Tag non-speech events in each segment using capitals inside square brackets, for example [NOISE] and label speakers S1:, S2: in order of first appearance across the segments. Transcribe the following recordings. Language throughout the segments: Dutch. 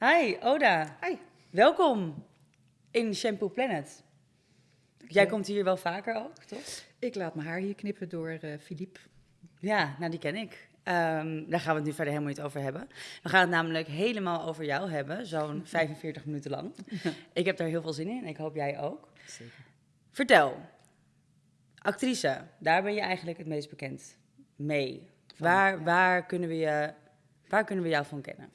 S1: Hi, Oda.
S2: Hi.
S1: Welkom in Shampoo Planet. Jij komt hier wel vaker ook, toch?
S2: Ik laat mijn haar hier knippen door eh Philippe.
S1: Ja, nou die ken ik. Ehm, daar gaan we het nu verder helemaal niet over hebben. We gaan het namelijk helemaal over jou hebben, zo'n [LAUGHS] 45 minuten lang. [LAUGHS] Ik heb daar heel veel zin in en ik hoop jij ook.
S2: Zeker.
S1: Vertel, actrice, daar ben je eigenlijk het meest bekend mee. Waar, waar, kunnen we je, waar kunnen we jou van kennen?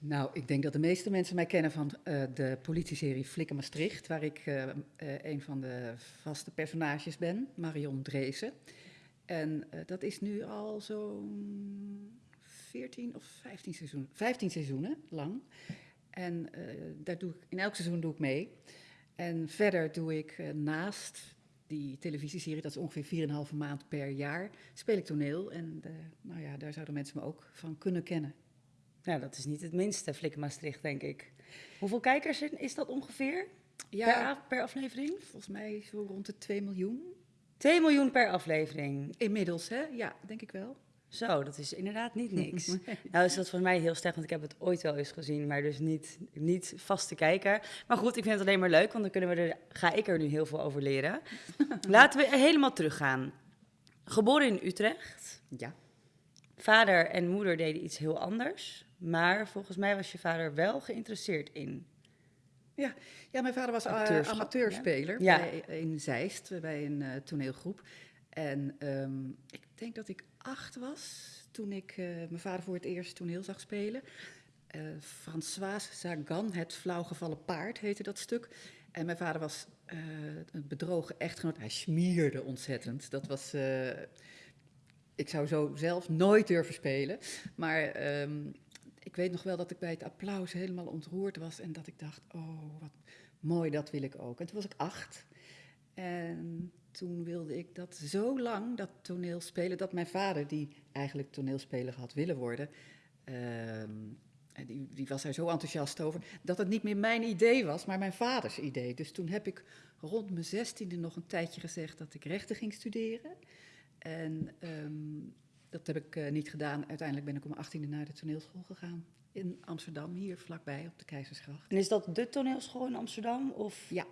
S2: Nou, ik denk dat de meeste mensen mij kennen van eh, de politieserie Flikken Maastricht, waar ik eh, eh, een van de vaste personages ben, Marion Dreesen. En dat is nu al zo'n 14 of 15 seizoenen, 15 seizoenen lang. En daar doe ik, in elk seizoen doe ik mee. En verder doe ik naast die televisieserie, dat is ongeveer 4,5 maand per jaar, speel ik toneel. En nou ja, daar zouden mensen me ook van kunnen kennen.
S1: Nou, dat is niet het minste, Flikken Maastricht, denk ik. Hoeveel kijkers is dat ongeveer per,
S2: Ja,
S1: a- per aflevering?
S2: volgens mij zo rond de 2 miljoen.
S1: 2 miljoen per aflevering.
S2: Inmiddels, hè? Ja, denk ik wel.
S1: Zo, dat is inderdaad niet [LAUGHS] niks. Nou is dat voor mij heel slecht, want ik heb het ooit wel eens gezien, maar dus niet, niet vast te kijken. Maar goed, ik vind het alleen maar leuk, want dan kunnen we er, ga ik er nu heel veel over leren. [LAUGHS] Laten we helemaal teruggaan. Geboren in Utrecht.
S2: Ja.
S1: Vader en moeder deden iets heel anders, maar volgens mij was je vader wel geïnteresseerd in.
S2: Ja, mijn vader was eh, amateurspeler
S1: ja.
S2: Bij, in Zeist, bij een eh, toneelgroep. En ehm, ik denk dat ik acht was toen ik eh, mijn vader voor het eerst toneel zag spelen. Eh François Sagan, Het flauwgevallen paard heette dat stuk. En mijn vader was eh, een bedrogen echtgenoot. Hij smierde ontzettend. Dat was... eh, ik zou zo zelf nooit durven spelen. Maar ehm, ik weet nog wel dat ik bij het applaus helemaal ontroerd was. En dat ik dacht, oh, wat mooi, dat wil ik ook. En toen was ik acht. En toen wilde ik dat zo lang, dat toneel spelen, dat mijn vader, die eigenlijk toneelspeler had willen worden, en die, die was er zo enthousiast over, dat het niet meer mijn idee was, maar mijn vaders idee. Dus toen heb ik rond mijn zestiende nog een tijdje gezegd dat ik rechten ging studeren. En ehm, dat heb ik eh, niet gedaan. Uiteindelijk ben ik om mijn achttiende naar de toneelschool gegaan. In Amsterdam, hier vlakbij op de Keizersgracht.
S1: En is dat de toneelschool in Amsterdam of
S2: Ja.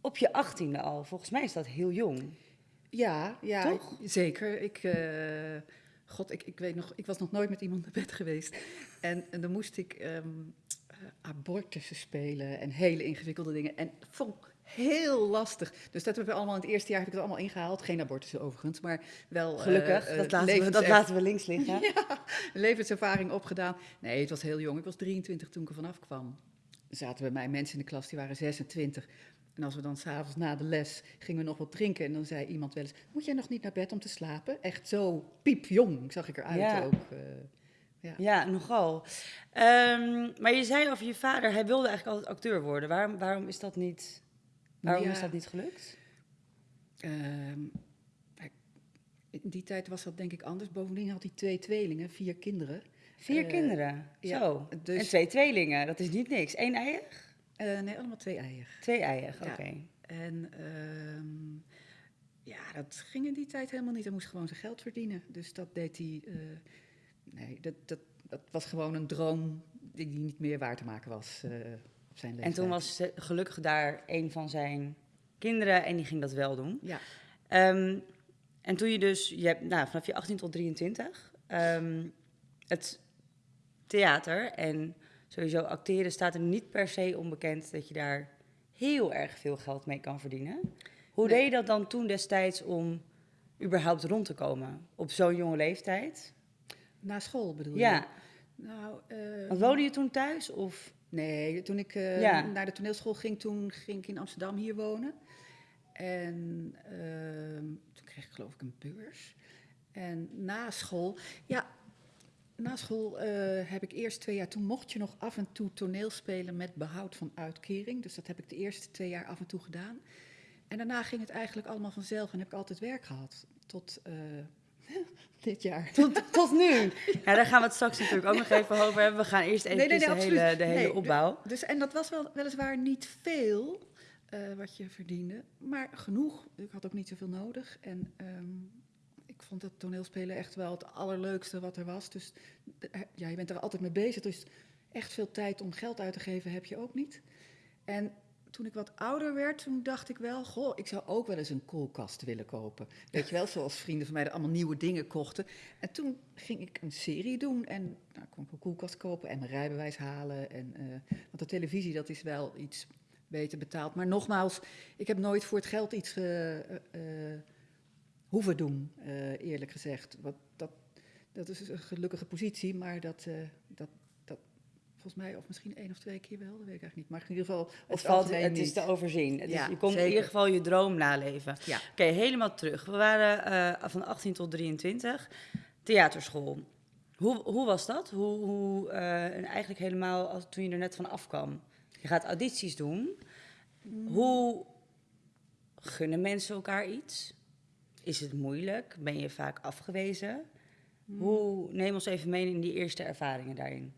S1: op je achttiende al? Volgens mij is dat heel jong.
S2: Ja, ja
S1: Toch?
S2: zeker. Ik, eh, God, ik, ik weet nog, ik was nog nooit met iemand naar bed geweest. En, en dan moest ik ehm eh, abortussen spelen en hele ingewikkelde dingen. En vond heel lastig. Dus dat hebben we allemaal in het eerste jaar heb ik het allemaal ingehaald. Geen abortussen overigens, maar wel. eh,
S1: Gelukkig,
S2: eh,
S1: dat, laten we, dat laten we links liggen. [LAUGHS]
S2: Ja, levenservaring opgedaan. Nee, het was heel jong. Ik was 23 toen ik er vanaf kwam. Er zaten bij mij mensen in de klas die waren 26. En als we dan s'avonds na de les gingen we nog wat drinken. En dan zei iemand wel eens: Moet jij nog niet naar bed om te slapen? Echt zo piepjong zag ik eruit
S1: Ja.
S2: ook. eh. ja.
S1: Ja, nogal. Ehm, maar je zei over je vader, hij wilde eigenlijk altijd acteur worden. Waarom, waarom is dat niet, waarom
S2: Ja.
S1: is dat niet gelukt?
S2: Ehm, in die tijd was dat denk ik anders. Bovendien had hij twee tweelingen, vier kinderen.
S1: Vier
S2: Eh,
S1: kinderen,
S2: ja,
S1: zo.
S2: dus-
S1: En twee tweelingen, dat is niet niks. Eén eier?
S2: Eh, nee, allemaal twee eieren.
S1: Twee eier,
S2: Ja.
S1: oké.
S2: En ehm, ja, dat ging in die tijd helemaal niet. Hij moest gewoon zijn geld verdienen. Dus dat deed hij. eh, nee, dat, dat, dat was gewoon een droom die niet meer waar te maken was zijn leeftijd.
S1: En toen was ze- gelukkig daar een van zijn kinderen en die ging dat wel doen.
S2: Ja,
S1: Ehm, en toen je dus, je hebt, nou, vanaf je 18 tot 23, ehm, het theater en sowieso acteren staat er niet per se onbekend dat je daar heel erg veel geld mee kan verdienen. Hoe
S2: Nee.
S1: deed je dat dan toen destijds om überhaupt rond te komen op zo'n jonge leeftijd?
S2: na school bedoel je?
S1: Ja,
S2: Nou, eh,
S1: want woonde je toen thuis of?
S2: Nee, toen ik eh,
S1: Ja.
S2: naar de toneelschool ging, toen ging ik in Amsterdam hier wonen. En ehm, toen kreeg ik geloof ik een beurs. En na school, ja, na school eh, heb ik eerst twee jaar, toen mocht je nog af en toe toneel spelen met behoud van uitkering. Dus dat heb ik de eerste twee jaar af en toe gedaan. En daarna ging het eigenlijk allemaal vanzelf en heb ik altijd werk gehad. Tot eh, [LAUGHS] dit jaar.
S1: Tot, tot nu. [LAUGHS] Ja, daar gaan we het straks natuurlijk ook nog even over hebben. We gaan eerst even
S2: Nee, nee, nee,
S1: de,
S2: absoluut.
S1: hele, de hele opbouw.
S2: Dus, en dat was wel, weliswaar niet veel eh, wat je verdiende, maar genoeg. Ik had ook niet zoveel nodig. En ehm, ik vond dat toneelspelen echt wel het allerleukste wat er was. Dus de- ja, je bent er altijd mee bezig. Dus echt veel tijd om geld uit te geven heb je ook niet. En toen ik wat ouder werd, toen dacht ik wel, goh, ik zou ook wel eens een koelkast willen kopen. Weet je wel, zoals vrienden van mij er allemaal nieuwe dingen kochten. En toen ging ik een serie doen en nou, kon ik een koelkast kopen en mijn rijbewijs halen. En, uh, want de televisie, dat is wel iets beter betaald. Maar nogmaals, ik heb nooit voor het geld iets uh, uh, hoeven doen, eerlijk gezegd. Wat, dat, dat is een gelukkige positie, maar dat, dat, volgens mij, of misschien één of twee keer wel, dat weet ik eigenlijk niet. Maar in ieder geval,
S1: het, valt, het is te overzien. Het ja, is, je komt in ieder geval je droom naleven. Ja. Oké, helemaal terug. We waren uh, van 18 tot 23, theaterschool. Hoe, hoe was dat? Hoe, hoe uh, en eigenlijk helemaal als, toen je er net van afkwam? Je gaat audities doen. Mm. Hoe gunnen mensen elkaar iets? Is het moeilijk? Ben je vaak afgewezen? Mm. Hoe, neem ons even mee in die eerste ervaringen daarin.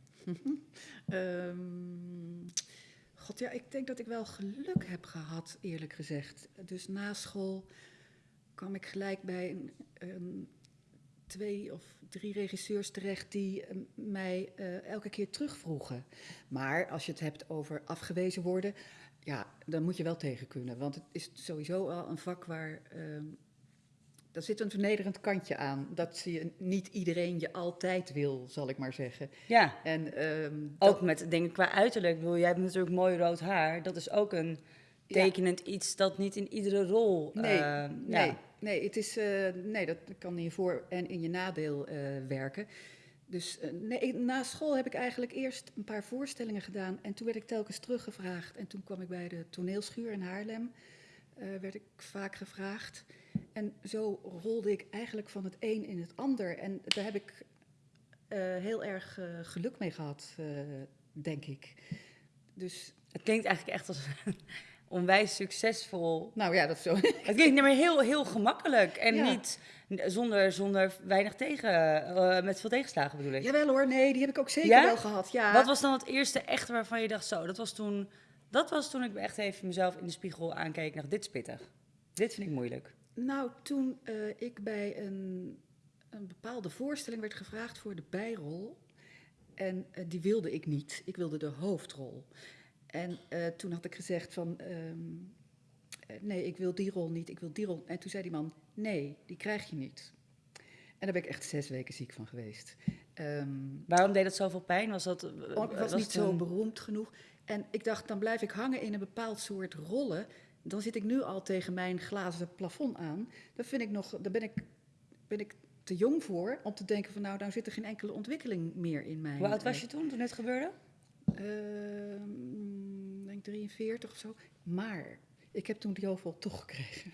S2: Um, [LAUGHS] God, ja, ik denk dat ik wel geluk heb gehad, eerlijk gezegd. Dus na school kwam ik gelijk bij een, um, twee of drie regisseurs terecht die um, mij uh, elke keer terugvroegen. Maar als je het hebt over afgewezen worden, ja, dan moet je wel tegen kunnen. Want het is sowieso al een vak waar daar zit een vernederend kantje aan. Dat je niet iedereen je altijd wil, zal ik maar zeggen.
S1: Ja. En, um, ook met dingen qua uiterlijk. Bedoel, jij hebt natuurlijk mooi rood haar. Dat is ook een tekenend iets dat niet in iedere rol.
S2: Nee, uh, nee, ja. nee, het is, uh, nee, dat kan in je voor- en in je nadeel uh, werken. Dus nee, na school heb ik eigenlijk eerst een paar voorstellingen gedaan. En toen werd ik telkens teruggevraagd. En toen kwam ik bij de toneelschuur in Haarlem. werd ik vaak gevraagd. En zo rolde ik eigenlijk van het een in het ander. En daar heb ik uh, heel erg uh, geluk mee gehad, uh, denk ik.
S1: Dus het klinkt eigenlijk echt als onwijs succesvol.
S2: Nou ja, dat zo. [LAUGHS]
S1: Het klinkt maar heel, heel gemakkelijk en ja. niet zonder, zonder weinig tegen, met veel tegenslagen bedoel ik.
S2: Jawel hoor, nee, die heb ik ook zeker ja? wel gehad. Ja.
S1: Wat was dan het eerste echte waarvan je dacht zo, dat was toen, dat was toen ik echt even mezelf in de spiegel aankeek dacht, dit is pittig. Dit vind ik moeilijk.
S2: Nou, toen uh, ik bij een, een, bepaalde voorstelling werd gevraagd voor de bijrol. En uh, die wilde ik niet. Ik wilde de hoofdrol. En uh, toen had ik gezegd van, um, nee, ik wil die rol niet, ik wil die rol. En toen zei die man, nee, die krijg je niet. En daar ben ik echt zes weken ziek van geweest.
S1: Um, Waarom deed dat zoveel pijn? Was dat,
S2: oh, ik was, was niet zo beroemd genoeg. En ik dacht, dan blijf ik hangen in een bepaald soort rollen dan zit ik nu al tegen mijn glazen plafond aan. Dat vind ik nog, daar ben ik, ben ik te jong voor om te denken van nou, nou zit er geen enkele ontwikkeling meer in mij.
S1: Hoe oud was je toen, toen het gebeurde?
S2: Uh, denk 43 of zo. Maar ik heb toen die hoofdrol toch gekregen.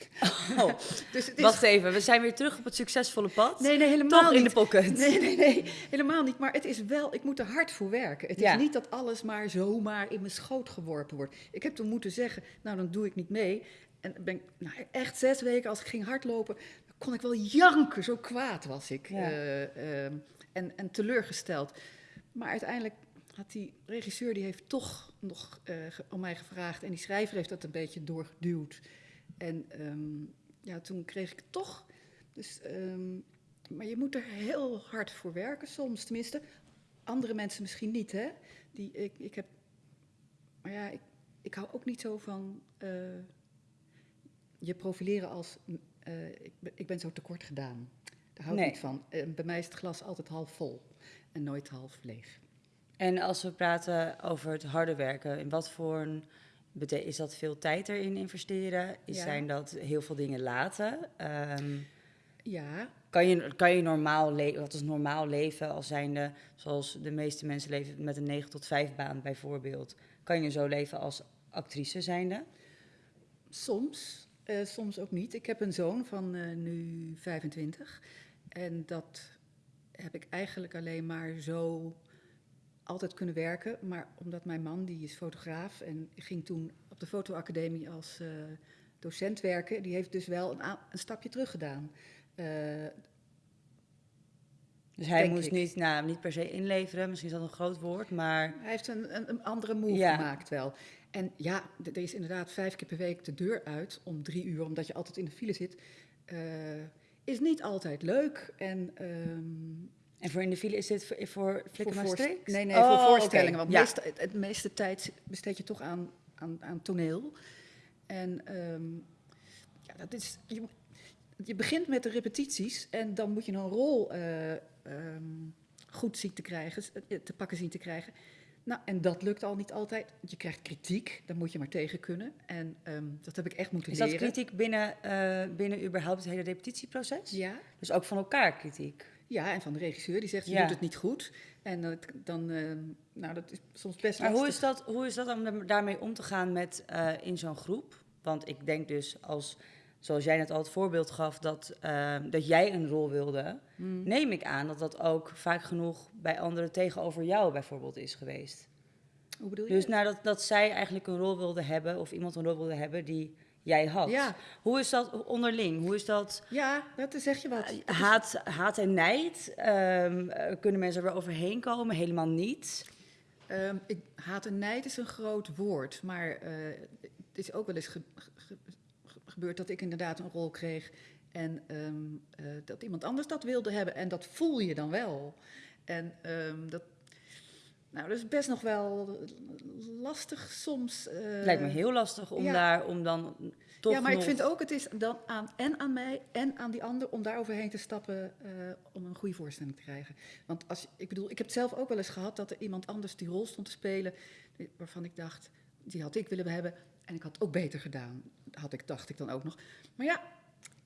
S1: Oh, [LAUGHS] dus het is... Wacht even, we zijn weer terug op het succesvolle pad.
S2: Nee, nee, helemaal
S1: toch
S2: niet.
S1: in de pocket.
S2: Nee, nee, nee, helemaal niet. Maar het is wel, ik moet er hard voor werken. Het is niet dat alles maar zomaar in mijn schoot geworpen wordt. Ik heb toen moeten zeggen, nou dan doe ik niet mee. En ben ik, nou, echt zes weken, als ik ging hardlopen, dan kon ik wel janken. Zo kwaad was ik. Ja. Uh, uh, en, en teleurgesteld. Maar uiteindelijk had die regisseur die heeft toch nog uh, om mij gevraagd en die schrijver heeft dat een beetje doorgeduwd. En um, ja, toen kreeg ik toch. Dus, um, maar je moet er heel hard voor werken soms, tenminste. Andere mensen misschien niet, hè? Die, ik, ik heb, maar ja, ik, ik hou ook niet zo van uh, je profileren als uh, ik, ik ben zo tekort gedaan. Daar hou ik nee. niet van. bij mij is het glas altijd half vol en nooit half leeg.
S1: En als we praten over het harde werken, in wat voor een is dat veel tijd erin investeren? Is, ja. Zijn dat heel veel dingen laten? Um,
S2: ja.
S1: Kan je, kan je normaal leven, wat is normaal leven als zijnde, zoals de meeste mensen leven met een 9 tot 5 baan bijvoorbeeld, kan je zo leven als actrice zijnde?
S2: Soms, uh, soms ook niet. Ik heb een zoon van uh, nu 25 en dat heb ik eigenlijk alleen maar zo altijd kunnen werken. Maar omdat mijn man, die is fotograaf en ging toen op de fotoacademie als uh, docent werken, die heeft dus wel een, een stapje terug gedaan. Uh,
S1: dus hij moest niet, nou, niet per se inleveren, misschien is dat een groot woord, maar...
S2: Hij heeft een, een, een andere move ja. gemaakt wel. En ja, er is inderdaad vijf keer per week de deur uit om drie uur, omdat je altijd in de file zit. Uh, is niet altijd leuk. En um,
S1: En voor in de file is dit voor, voor
S2: voorst-
S1: Striks?
S2: Nee, nee,
S1: Oh,
S2: voor
S1: oké.
S2: voorstellingen. Want
S1: Ja.
S2: meeste, het, het meeste tijd besteed je toch aan, aan, aan toneel. En ehm, ja, dat is, je, je begint met de repetities en dan moet je een rol eh, ehm, goed zien te krijgen, eh, te pakken zien te krijgen. Nou, en dat lukt al niet altijd. Je krijgt kritiek, daar moet je maar tegen kunnen. En ehm, dat heb ik echt moeten
S1: Is dat
S2: leren.
S1: kritiek binnen, eh, binnen überhaupt het hele repetitieproces?
S2: Ja,
S1: Dus ook van elkaar kritiek?
S2: Ja, en van de regisseur die zegt, je
S1: Ja.
S2: doet het niet goed. En dat- dan, ehm, nou, dat is soms best
S1: Maar hoe is dat, hoe is dat om daarmee om te gaan met, eh, in zo'n groep? Want ik denk dus, als, zoals jij net al het voorbeeld gaf, dat, eh, dat jij een rol wilde,
S2: Hmm.
S1: neem ik aan dat dat ook vaak genoeg bij anderen tegenover jou bijvoorbeeld is geweest.
S2: Hoe bedoel je?
S1: Dus nadat dat zij eigenlijk een rol wilde hebben, of iemand een rol wilde hebben die jij had.
S2: Ja,
S1: Hoe is dat onderling? Hoe is dat
S2: ja, dat zeg je wat. Is-
S1: haat, haat en nijd? Eh, kunnen mensen er weer overheen komen? Helemaal niet.
S2: Ehm, ik, haat en nijd is een groot woord, maar eh, het is ook wel eens ge- ge- ge- gebeurd dat ik inderdaad een rol kreeg en ehm, eh, dat iemand anders dat wilde hebben en dat voel je dan wel. En dat, nou, dat is best nog wel lastig soms. eh,
S1: Lijkt me heel lastig om
S2: ja.
S1: daar, om dan toch
S2: ja, maar ik vind ook, het is dan aan, en aan mij en aan die ander om daar overheen te stappen eh, om een goede voorstelling te krijgen. Want als, ik bedoel, ik heb het zelf ook wel eens gehad dat er iemand anders die rol stond te spelen, waarvan ik dacht, die had ik willen hebben en ik had het ook beter gedaan. Had ik, dacht ik dan ook nog. Maar ja,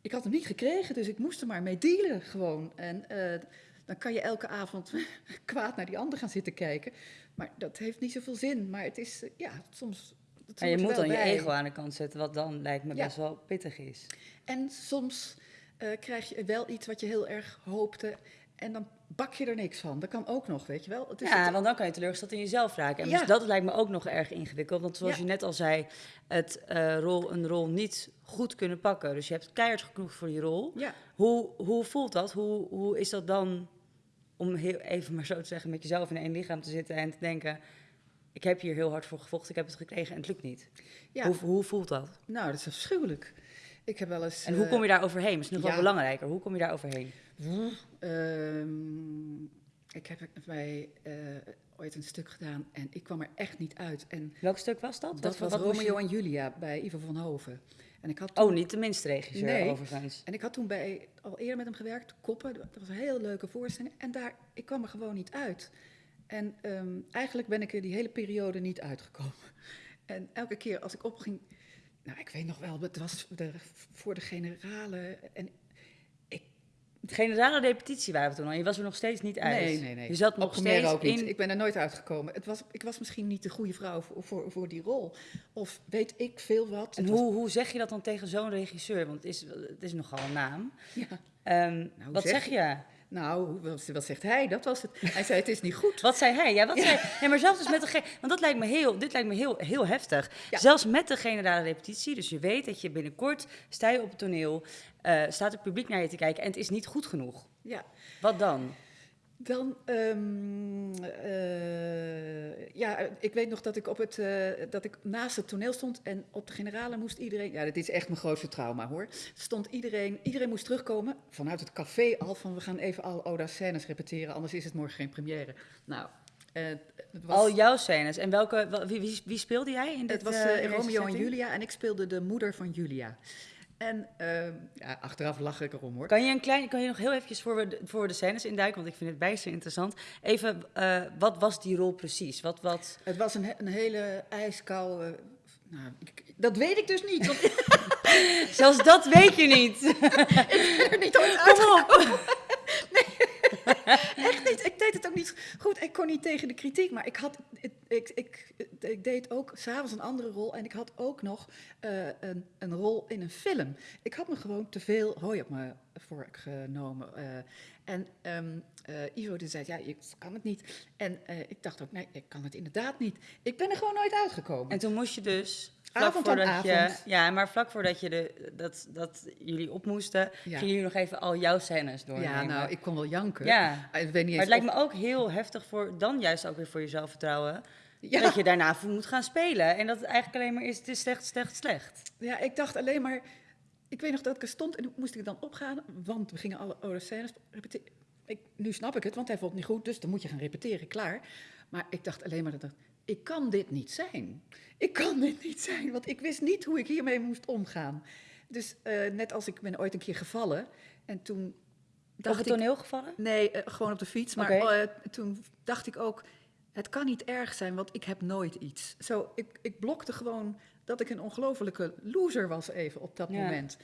S2: ik had hem niet gekregen, dus ik moest er maar mee dealen gewoon. En eh, dan kan je elke avond [LAUGHS] kwaad naar die ander gaan zitten kijken. Maar dat heeft niet zoveel zin. Maar het is, eh, ja, soms... het
S1: Maar je moet dan je ego aan de kant zetten, wat dan lijkt me
S2: Ja.
S1: best wel pittig is.
S2: En soms eh, krijg je wel iets wat je heel erg hoopte. En dan bak je er niks van. Dat kan ook nog, weet je wel. Het is
S1: ja,
S2: het-
S1: want dan kan je teleurgesteld in jezelf raken. En
S2: Ja.
S1: dus dat lijkt me ook nog erg ingewikkeld. Want zoals
S2: Ja.
S1: je net al zei, het eh, rol, een rol niet goed kunnen pakken. Dus je hebt keihard genoeg voor die rol.
S2: ja.
S1: Hoe, hoe voelt dat? Hoe, hoe is dat dan, om heel even maar zo te zeggen, met jezelf in één lichaam te zitten en te denken... Ik heb hier heel hard voor gevochten, ik heb het gekregen en het lukt niet.
S2: ja.
S1: Hoe, hoe voelt dat?
S2: Nou, dat is afschuwelijk. Ik heb wel eens...
S1: En hoe
S2: eh,
S1: kom je daar overheen? Misschien nog wel belangrijker. Hoe kom je daar overheen?
S2: ehm, ik heb bij eh, ooit een stuk gedaan en ik kwam er echt niet uit. En
S1: Welk stuk was dat?
S2: dat was
S1: je-
S2: Romeo en Julia bij Ivo van Hoven. En ik had
S1: Oh, niet de minste regisseur
S2: Nee.
S1: overigens.
S2: En ik had toen bij, al eerder met hem gewerkt, Koppen. Dat was een heel leuke voorstelling. En daar, ik kwam er gewoon niet uit. En ehm, eigenlijk ben ik er die hele periode niet uitgekomen. [LAUGHS] En elke keer als ik opging... Nou, ik weet nog wel, het was de, voor de generale. En
S1: generale repetitie waren we toen al. Je was er nog steeds niet uit.
S2: nee, nee, nee.
S1: Je zat nog steeds
S2: ook niet.
S1: in...
S2: Ik ben er nooit uitgekomen. Het was, ik was misschien niet de goede vrouw voor, voor, voor die rol. Of weet ik veel wat.
S1: En
S2: was-
S1: hoe, hoe zeg je dat dan tegen zo'n regisseur? Want het is, het is nogal een naam.
S2: ja.
S1: Ehm,
S2: hoe
S1: wat
S2: zeg
S1: je?
S2: Nou, wat, zegt hij? Dat was het. Hij zei, het is niet goed.
S1: Wat zei hij? Ja, wat zei Nee, maar zelfs dus met de... Want dat lijkt me heel, dit lijkt me heel, heel heftig.
S2: Ja.
S1: Zelfs met de generale repetitie. Dus je weet dat je binnenkort... Sta je op het toneel, eh, staat het publiek naar je te kijken... en het is niet goed genoeg.
S2: Ja.
S1: Wat dan?
S2: Dan, ehm, eh, ja, ik weet nog dat ik, op het, eh, dat ik naast het toneel stond en op de generale moest iedereen, ja, dit is echt mijn grootste trauma hoor, stond iedereen, iedereen moest terugkomen vanuit het café al van we gaan even alle Oda scènes repeteren, anders is het morgen geen première. Nou, het was,
S1: Al jouw scènes. En welke, wel- wie, wie, speelde jij in dit
S2: het was Romeo en? Julia en ik speelde de moeder van Julia. En ehm, ja, achteraf lach ik erom hoor.
S1: Kan je, een klein, kan je nog heel eventjes voor we de, voor de scènes induiken? Want ik vind het bijster interessant. Even, eh, wat was die rol precies? Wat, wat...
S2: Het was een, een hele ijskoude. Nou, ik- dat weet ik dus niet. Want [LAUGHS]
S1: Zelfs dat weet je niet. [LAUGHS]
S2: ik ben er niet ooit
S1: Kom op. [LAUGHS]
S2: Echt niet. Ik deed het ook niet goed. Ik kon niet tegen de kritiek, maar ik had. Ik, ik, ik, ik deed ook s'avonds een andere rol en ik had ook nog eh, een, een rol in een film. Ik had me gewoon te veel hooi op me voorgenomen. eh en ehm, eh, Ivo die zei: Ja, je kan het niet. En ik dacht ook: Nee, ik kan het inderdaad niet. Ik ben er gewoon nooit uitgekomen.
S1: En toen moest je dus... Vlak
S2: Avond
S1: voordat je, ja, maar vlak voordat je de, dat, dat jullie op moesten,
S2: Ja.
S1: gingen jullie nog even al jouw scènes doornemen.
S2: ja, nou, ik kon wel janken.
S1: Ja.
S2: Ik weet niet
S1: Maar het lijkt me ook heel heftig voor, dan juist ook weer voor je zelfvertrouwen,
S2: Ja.
S1: dat je daarna voor moet gaan spelen. En dat het eigenlijk alleen maar is, het is slecht, slecht, slecht.
S2: Ja, ik dacht alleen maar. Ik weet nog dat ik er stond en moest ik dan opgaan, want we gingen alle oude scènes repeteren. ik, nu snap ik het, want hij vond het niet goed, dus dan moet je gaan repeteren, klaar. Maar ik dacht alleen maar, dat ik kan dit niet zijn. Ik kan dit niet zijn, want ik wist niet hoe ik hiermee moest omgaan. Dus eh, net als ik ben ooit een keer gevallen en toen
S1: dacht op het toneel gevallen?
S2: Nee, uh, gewoon op de fiets. Maar okay. uh, toen dacht ik ook, het kan niet erg zijn, want ik heb nooit iets. Zo, ik, ik blokte gewoon dat ik een ongelofelijke loser was even op dat ja. moment.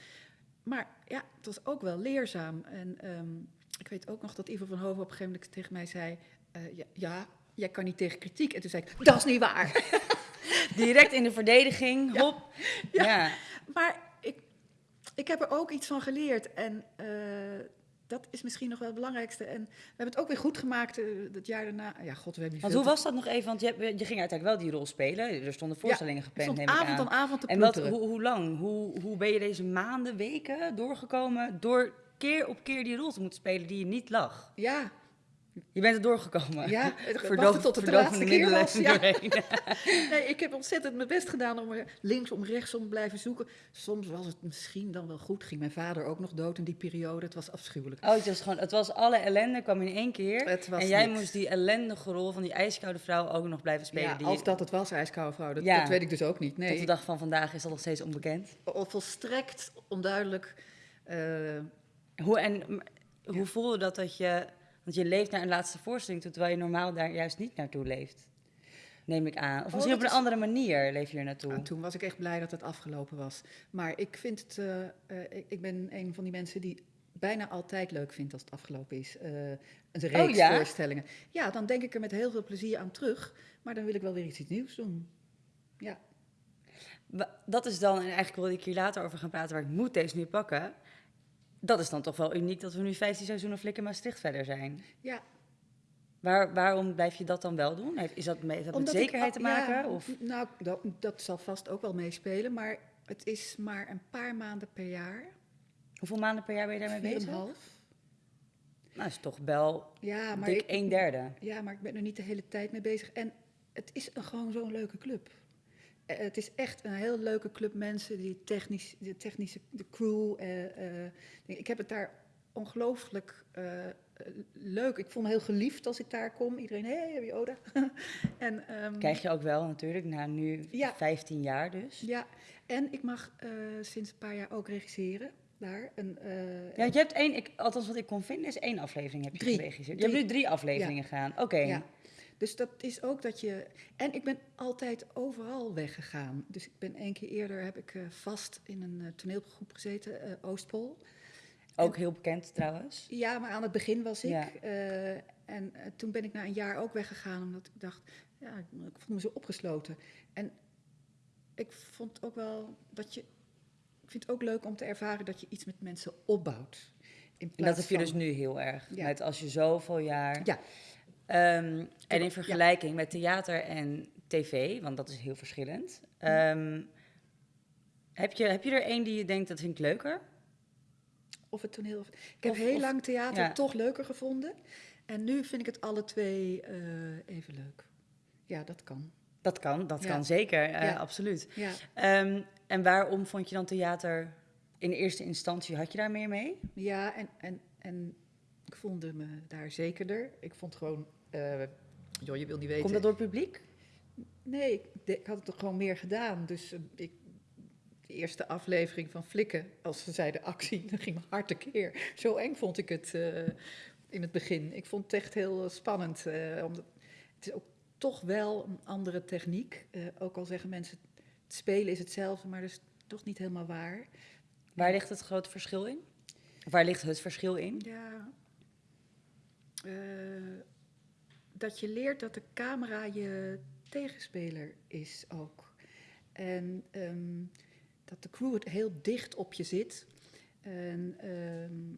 S2: Maar ja, het was ook wel leerzaam. En um, ik weet ook nog dat Ivo van Hoven op een gegeven moment tegen mij zei... Uh, ja, ja, jij kan niet tegen kritiek. En toen zei ik, dat is niet waar. [LAUGHS]
S1: Direct in de verdediging, hop.
S2: Ja, ja. maar ik, ik heb er ook iets van geleerd. En uh, dat is misschien nog wel het belangrijkste. En we hebben het ook weer goed gemaakt uh, het jaar daarna. Ja, god, we hebben
S1: Want hoe was dat nog even? Want je, je ging uiteindelijk wel die rol spelen. Er stonden voorstellingen
S2: ja,
S1: gepland,
S2: neem ik avond aan. avond te
S1: En wat, hoe, hoe lang? Hoe, hoe ben je deze maanden, weken doorgekomen... door keer op keer die rol te moeten spelen die je niet lag?
S2: Ja,
S1: je bent er doorgekomen.
S2: Ja, [LAUGHS] Verdoof, tot het de laatste keer was. Ja. [LAUGHS] nee, ik heb ontzettend mijn best gedaan om er linksom, rechtsom te blijven zoeken. Soms was het misschien dan wel goed. Ging mijn vader ook nog dood in die periode. Het was afschuwelijk.
S1: Oh, het was gewoon, het was alle ellende kwam in één keer. en jij niks. moest die ellendige rol van die ijskoude vrouw ook nog blijven spelen.
S2: Ja,
S1: die
S2: als dat het was, ijskoude vrouw. Dat, ja. dat weet ik dus ook niet. Nee.
S1: Tot de dag van vandaag is dat nog steeds onbekend.
S2: Volstrekt onduidelijk. Uh,
S1: hoe, en hoe voelde dat dat je want je leeft naar een laatste voorstelling toe, terwijl je normaal daar juist niet naartoe leeft. Neem ik aan. Of
S2: Oh,
S1: misschien op een
S2: is-
S1: andere manier leef je er naartoe.
S2: Nou, toen was ik echt blij dat het afgelopen was. Maar ik vind het, eh, eh, ik, ik ben een van die mensen die bijna altijd leuk vindt als het afgelopen is. Eh, een reeks
S1: Oh, ja?
S2: voorstellingen. Ja, dan denk ik er met heel veel plezier aan terug. Maar dan wil ik wel weer iets, iets nieuws doen. Ja,
S1: Dat is dan, en eigenlijk wilde ik hier later over gaan praten, maar ik moet deze nu pakken. Dat is dan toch wel uniek dat we nu 15 seizoenen Flikken Maastricht verder zijn.
S2: ja
S1: Waar, waarom blijf je dat dan wel doen? Is dat met, heeft dat met
S2: ik
S1: zekerheid te
S2: ja,
S1: maken? of?
S2: Nou, dat, dat zal vast ook wel meespelen. Maar het is maar een paar maanden per jaar.
S1: Hoeveel maanden per jaar ben je daarmee bezig?
S2: een half.
S1: Nou, is toch wel
S2: Ja, maar
S1: dik
S2: ik-
S1: een derde.
S2: Ja, maar ik ben er niet de hele tijd mee bezig. En het is een, gewoon zo'n leuke club. Eh, het is echt een heel leuke club mensen, die technisch, de technische de crew. eh, ik heb het daar ongelooflijk leuk. Ik voel me heel geliefd als ik daar kom. Iedereen, hé, hey, heb je Oda? [LAUGHS] en, ehm,
S1: Krijg je ook wel natuurlijk, na nu
S2: Ja.
S1: 15 jaar dus.
S2: Ja, en ik mag sinds een paar jaar ook regisseren daar. Een,
S1: Ja, je hebt één, ik, althans wat ik kon vinden, is één aflevering heb je
S2: Drie.
S1: geregisseerd. Je
S2: Drie.
S1: hebt nu drie afleveringen gedaan. Oké.
S2: Ja. Dus dat is ook dat je. En ik ben altijd overal weggegaan. Dus ik ben één keer eerder heb ik eh, vast in een eh, toneelgroep gezeten, eh, Oostpol.
S1: Ook heel bekend trouwens.
S2: Ja, maar aan het begin was ik.
S1: Ja.
S2: en toen ben ik na een jaar ook weggegaan, omdat ik dacht, ja, ik, voelde me zo opgesloten. En ik vond ook wel dat je. Ik vind het ook leuk om te ervaren dat je iets met mensen opbouwt. In
S1: En dat heb je
S2: van-
S1: dus nu heel erg.
S2: Ja.
S1: Met als je zoveel jaar.
S2: Ja.
S1: Ehm, en in
S2: Ja.
S1: vergelijking met theater en tv, want dat is heel verschillend.
S2: Hm.
S1: ehm, heb, je, heb je er één die je denkt dat vind ik leuker?
S2: Of het toneel. Ik heb
S1: Of-
S2: heel
S1: of-
S2: lang theater
S1: ja.
S2: toch leuker gevonden. En nu vind ik het alle twee eh, even leuk. Ja, dat kan.
S1: Dat kan, dat
S2: Ja.
S1: kan zeker, eh,
S2: Ja.
S1: absoluut. Ehm, en waarom vond je dan theater in eerste instantie? Had je daar meer mee?
S2: ja en, en, en ik voelde me daar zekerder. Ik vond gewoon, joh, je wil niet weten.
S1: Komt dat door het publiek?
S2: Nee, ik, had het toch gewoon meer gedaan. Dus eh, ik, de eerste aflevering van Flikken, als ze zeiden actie, [LAUGHS] dan ging mijn hart tekeer. Zo eng vond ik het eh, in het begin. Ik vond het echt heel spannend. omdat, het is ook toch wel een andere techniek. Ook al zeggen mensen, het spelen is hetzelfde, maar dat is toch niet helemaal waar.
S1: Waar ligt het grote verschil in? Waar ligt het verschil in?
S2: Ja. Dat je leert dat de camera je tegenspeler is ook. En ehm, dat de crew het heel dicht op je zit. En ehm,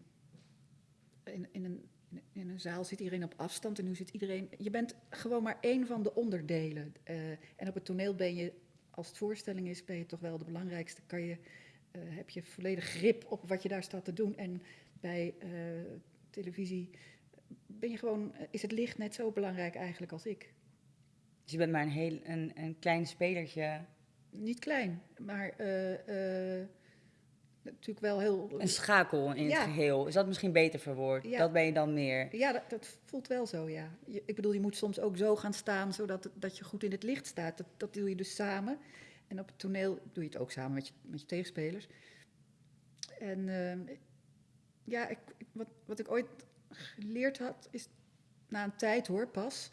S2: in, in, een, in een zaal zit iedereen op afstand en nu zit iedereen. Je bent gewoon maar één van de onderdelen. Eh, en op het toneel ben je, als het voorstelling is, ben je toch wel de belangrijkste. Kan je, eh, heb je volledig grip op wat je daar staat te doen. En bij eh, televisie ben je gewoon, eh, is het licht net zo belangrijk eigenlijk als ik.
S1: Dus je bent maar een, heel, een, een klein spelertje.
S2: Niet klein, maar eh, eh, natuurlijk wel heel...
S1: Een schakel in
S2: Ja.
S1: het geheel. Is dat misschien beter verwoord?
S2: Ja.
S1: Dat ben je dan meer.
S2: Ja, dat, dat voelt wel zo, ja. Je- ik bedoel, je moet soms ook zo gaan staan, zodat dat je goed in het licht staat. Dat, dat doe je dus samen. En op het toneel doe je het ook samen met je, met je tegenspelers. En ehm, ja, ik- wat, wat ik ooit geleerd had, is na een tijd hoor, pas,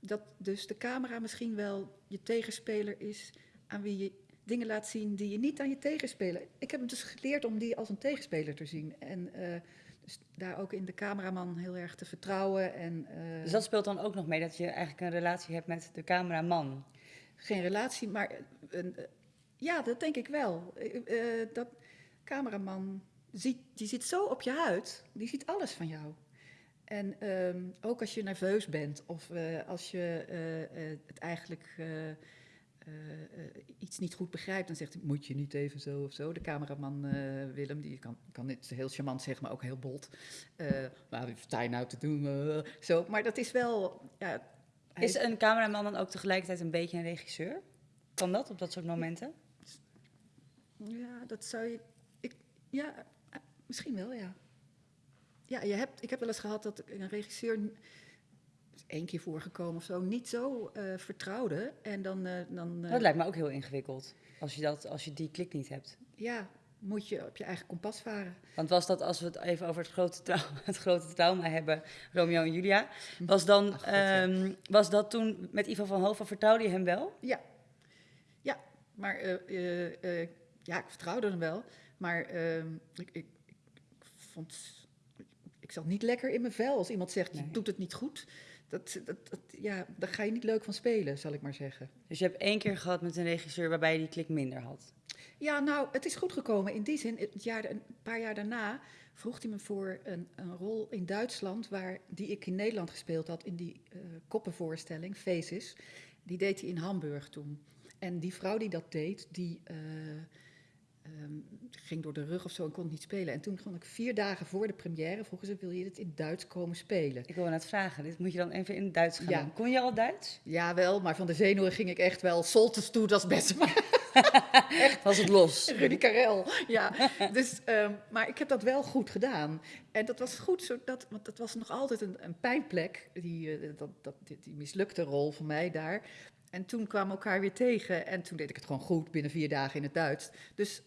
S2: dat dus de camera misschien wel je tegenspeler is aan wie je dingen laat zien die je niet aan je tegenspeler. Ik heb het dus geleerd om die als een tegenspeler te zien. En eh, dus daar ook in de cameraman heel erg te vertrouwen. En, eh,
S1: Dus dat speelt dan ook nog mee dat je eigenlijk een relatie hebt met de cameraman.
S2: Geen relatie, maar eh, ja, dat denk ik wel. Dat cameraman, ziet, die zit zo op je huid, die ziet alles van jou. En ehm, ook als je nerveus bent of eh, als je eh, eh, het eigenlijk iets niet goed begrijpt, dan zegt hij, moet je niet even zo of zo. De cameraman Willem, die kan, kan het heel charmant zeggen, maar ook heel maar wat sta je nou te doen? Zo. Maar dat is wel... Ja, hij-
S1: Is een cameraman dan ook tegelijkertijd een beetje een regisseur? Kan dat op dat soort momenten?
S2: Ja, dat zou je. Ik, ja, misschien wel, ja. Ja, je hebt, ik heb wel eens gehad dat een regisseur. één keer voorgekomen of zo, niet zo eh, vertrouwde. En dan, eh, dan eh,
S1: Dat lijkt me ook heel ingewikkeld. Als je, dat, als je die klik niet hebt.
S2: ja, moet je op je eigen kompas varen.
S1: Want was dat, als we het even over het grote, trau- [LAUGHS] het grote trauma hebben, Romeo en Julia, was, dan,
S2: Ach, God, ja.
S1: ehm, was dat toen met Ivo van Hova, vertrouwde je hem wel?
S2: Ja, ja maar ja, ik vertrouwde hem wel. Maar ehm, ik, ik, ik vond. Ik zat niet lekker in mijn vel als iemand zegt:
S1: Nee.
S2: je doet het niet goed. Dat, dat, dat, ja, daar ga je niet leuk van spelen, zal ik maar zeggen.
S1: Dus je hebt één keer gehad met een regisseur waarbij je die klik minder had.
S2: Ja, nou, het is goed gekomen. In die zin, het jaar, een paar jaar daarna vroeg hij me voor een, een rol in Duitsland, waar, die ik in Nederland gespeeld had, in die eh, koppenvoorstelling, Faces. Die deed hij in Hamburg toen. En die vrouw die dat deed, die eh, ehm, ging door de rug of zo en kon niet spelen. En toen kon ik vier dagen voor de première, vroegen ze, wil je dit in Duits komen spelen?
S1: Ik wil net vragen, dit moet je dan even in het Duits gaan
S2: Ja.
S1: Kon je al Duits?
S2: Ja, wel, maar van de zenuwen ging ik echt wel soltes toe, dat is best maar. [LAUGHS]
S1: Was het los? [LAUGHS]
S2: Rudy Karel, ja. Dus, ehm, maar ik heb dat wel goed gedaan. En dat was goed, zodat, want dat was nog altijd een, een pijnplek, die, eh, dat, dat, die, die mislukte rol voor mij daar. En toen kwamen we elkaar weer tegen en toen deed ik het gewoon goed binnen vier dagen in het Duits. Dus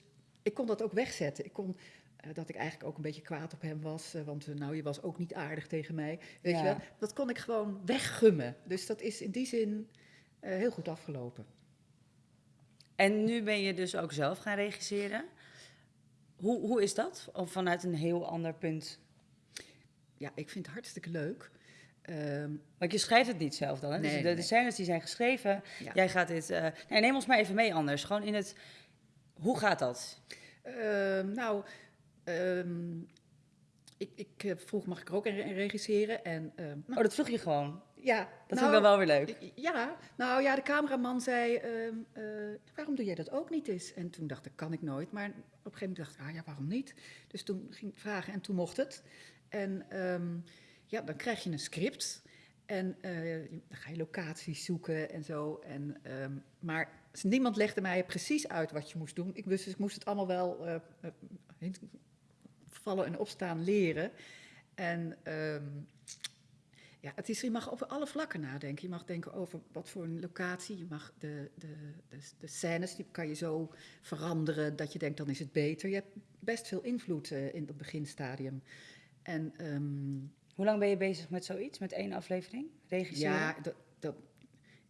S2: ik kon dat ook wegzetten. Ik kon eh, dat ik eigenlijk ook een beetje kwaad op hem was, eh, want eh, nou, je was ook niet aardig tegen mij. Weet
S1: Ja.
S2: je wel? Dat kon ik gewoon weggummen. Dus dat is in die zin heel goed afgelopen.
S1: En nu ben je dus ook zelf gaan regisseren. Hoe, hoe is dat? Of vanuit een heel ander punt?
S2: Ja, ik vind het hartstikke leuk. Ehm,
S1: Want je schrijft het niet zelf dan, hè? Dus de,
S2: nee.
S1: de scènes die zijn geschreven,
S2: Ja.
S1: jij gaat dit... nee, neem ons maar even mee anders. Gewoon in het... Hoe gaat dat?
S2: Ehm, nou, ehm, ik, ik eh, vroeg, mag ik er ook in, regisseren? En, ehm, nou,
S1: Oh, dat vroeg je gewoon.
S2: ja,
S1: Dat
S2: nou,
S1: vind ik wel wel weer leuk.
S2: Ja, nou ja, de cameraman zei, eh, waarom doe jij dat ook niet eens? En toen dacht ik, kan ik nooit. Maar op een gegeven moment dacht ik, ah ja, waarom niet? Dus toen ging ik vragen en toen mocht het. En ja, dan krijg je een script. En eh, dan ga je locaties zoeken en zo. En, maar niemand legde mij precies uit wat je moest doen. Ik, dus ik moest het allemaal wel eh, eh, vallen en opstaan leren. En ehm, ja, het is, je mag over alle vlakken nadenken. Je mag denken over wat voor een locatie. Je mag de, de, de, de scènes, die kan je zo veranderen dat je denkt, dan is het beter. Je hebt best veel invloed eh, in het beginstadium. En ehm,
S1: Hoe lang ben je bezig met zoiets? Met één aflevering? Regisseren?
S2: ja, dat, dat,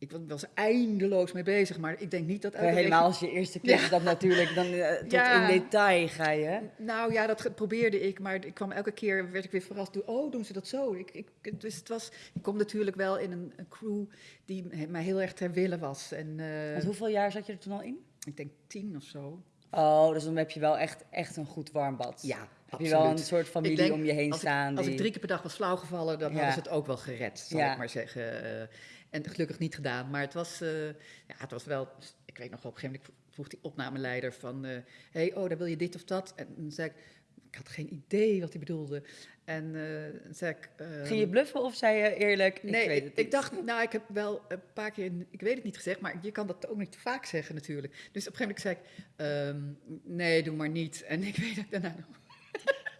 S2: ik wa- was eindeloos mee bezig, maar ik denk niet dat...
S1: Ja,
S2: elke
S1: helemaal als je eerste keer is dat natuurlijk, dan eh, [LAUGHS] tot
S2: Ja.
S1: in detail ga je.
S2: Nou ja, dat probeerde ik, maar ik kwam elke keer, werd ik weer verrast oh, doen ze dat zo? Ik, ik, dus het was, ik kom natuurlijk wel in een, een crew die mij heel erg ter wille was. En eh,
S1: Want hoeveel jaar zat je er toen al in?
S2: ik denk tien of zo.
S1: Oh, dus dan heb je wel echt, echt een goed warm bad.
S2: Ja,
S1: Heb je wel een soort familie
S2: denk,
S1: om je heen
S2: als
S1: staan?
S2: Ik, als
S1: die...
S2: ik drie keer per dag was flauwgevallen, dan
S1: Ja.
S2: hadden ze het ook wel gered, zal
S1: Ja.
S2: ik maar zeggen. En gelukkig niet gedaan. Maar het was, eh, ja, het was wel... Ik weet nog op een gegeven moment vroeg die opnameleider van... eh hey, oh, daar wil je dit of dat? En dan zei ik, ik had geen idee wat hij bedoelde. En eh, zei ik... ehm,
S1: Ging je bluffen of zei je eerlijk,
S2: Nee,
S1: ik weet het
S2: ik
S1: niet?
S2: dacht, nou, ik heb wel een paar keer, ik weet het niet gezegd, maar je kan dat ook niet te vaak zeggen natuurlijk. Dus op een gegeven moment zei ik, ehm, nee, doe maar niet. En ik weet dat daarna nog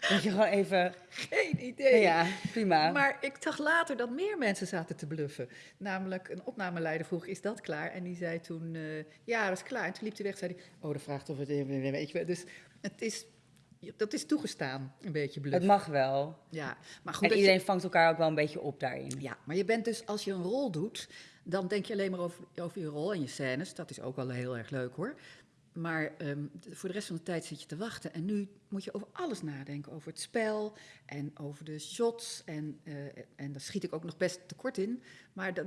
S1: Dat je gewoon even,
S2: geen idee.
S1: ja, prima.
S2: Maar ik zag later dat meer mensen zaten te bluffen. Namelijk een opnameleider vroeg, is dat klaar? En die zei toen, eh, ja, dat is klaar. En toen liep hij weg, zei hij, oh, dat vraagt of het, weet je. Dus het is, dat is toegestaan, een beetje
S1: het
S2: bluffen.
S1: mag wel.
S2: Ja, maar goed.
S1: En
S2: je-
S1: iedereen vangt elkaar ook wel een beetje op daarin.
S2: Ja, maar je bent dus, als je een rol doet, dan denk je alleen maar over, over je rol en je scènes. Dat is ook wel heel erg leuk hoor. Maar ehm, voor de rest van de tijd zit je te wachten. En nu moet je over alles nadenken. Over het spel en over de shots. En, eh, en daar schiet ik ook nog best tekort in. Maar dat,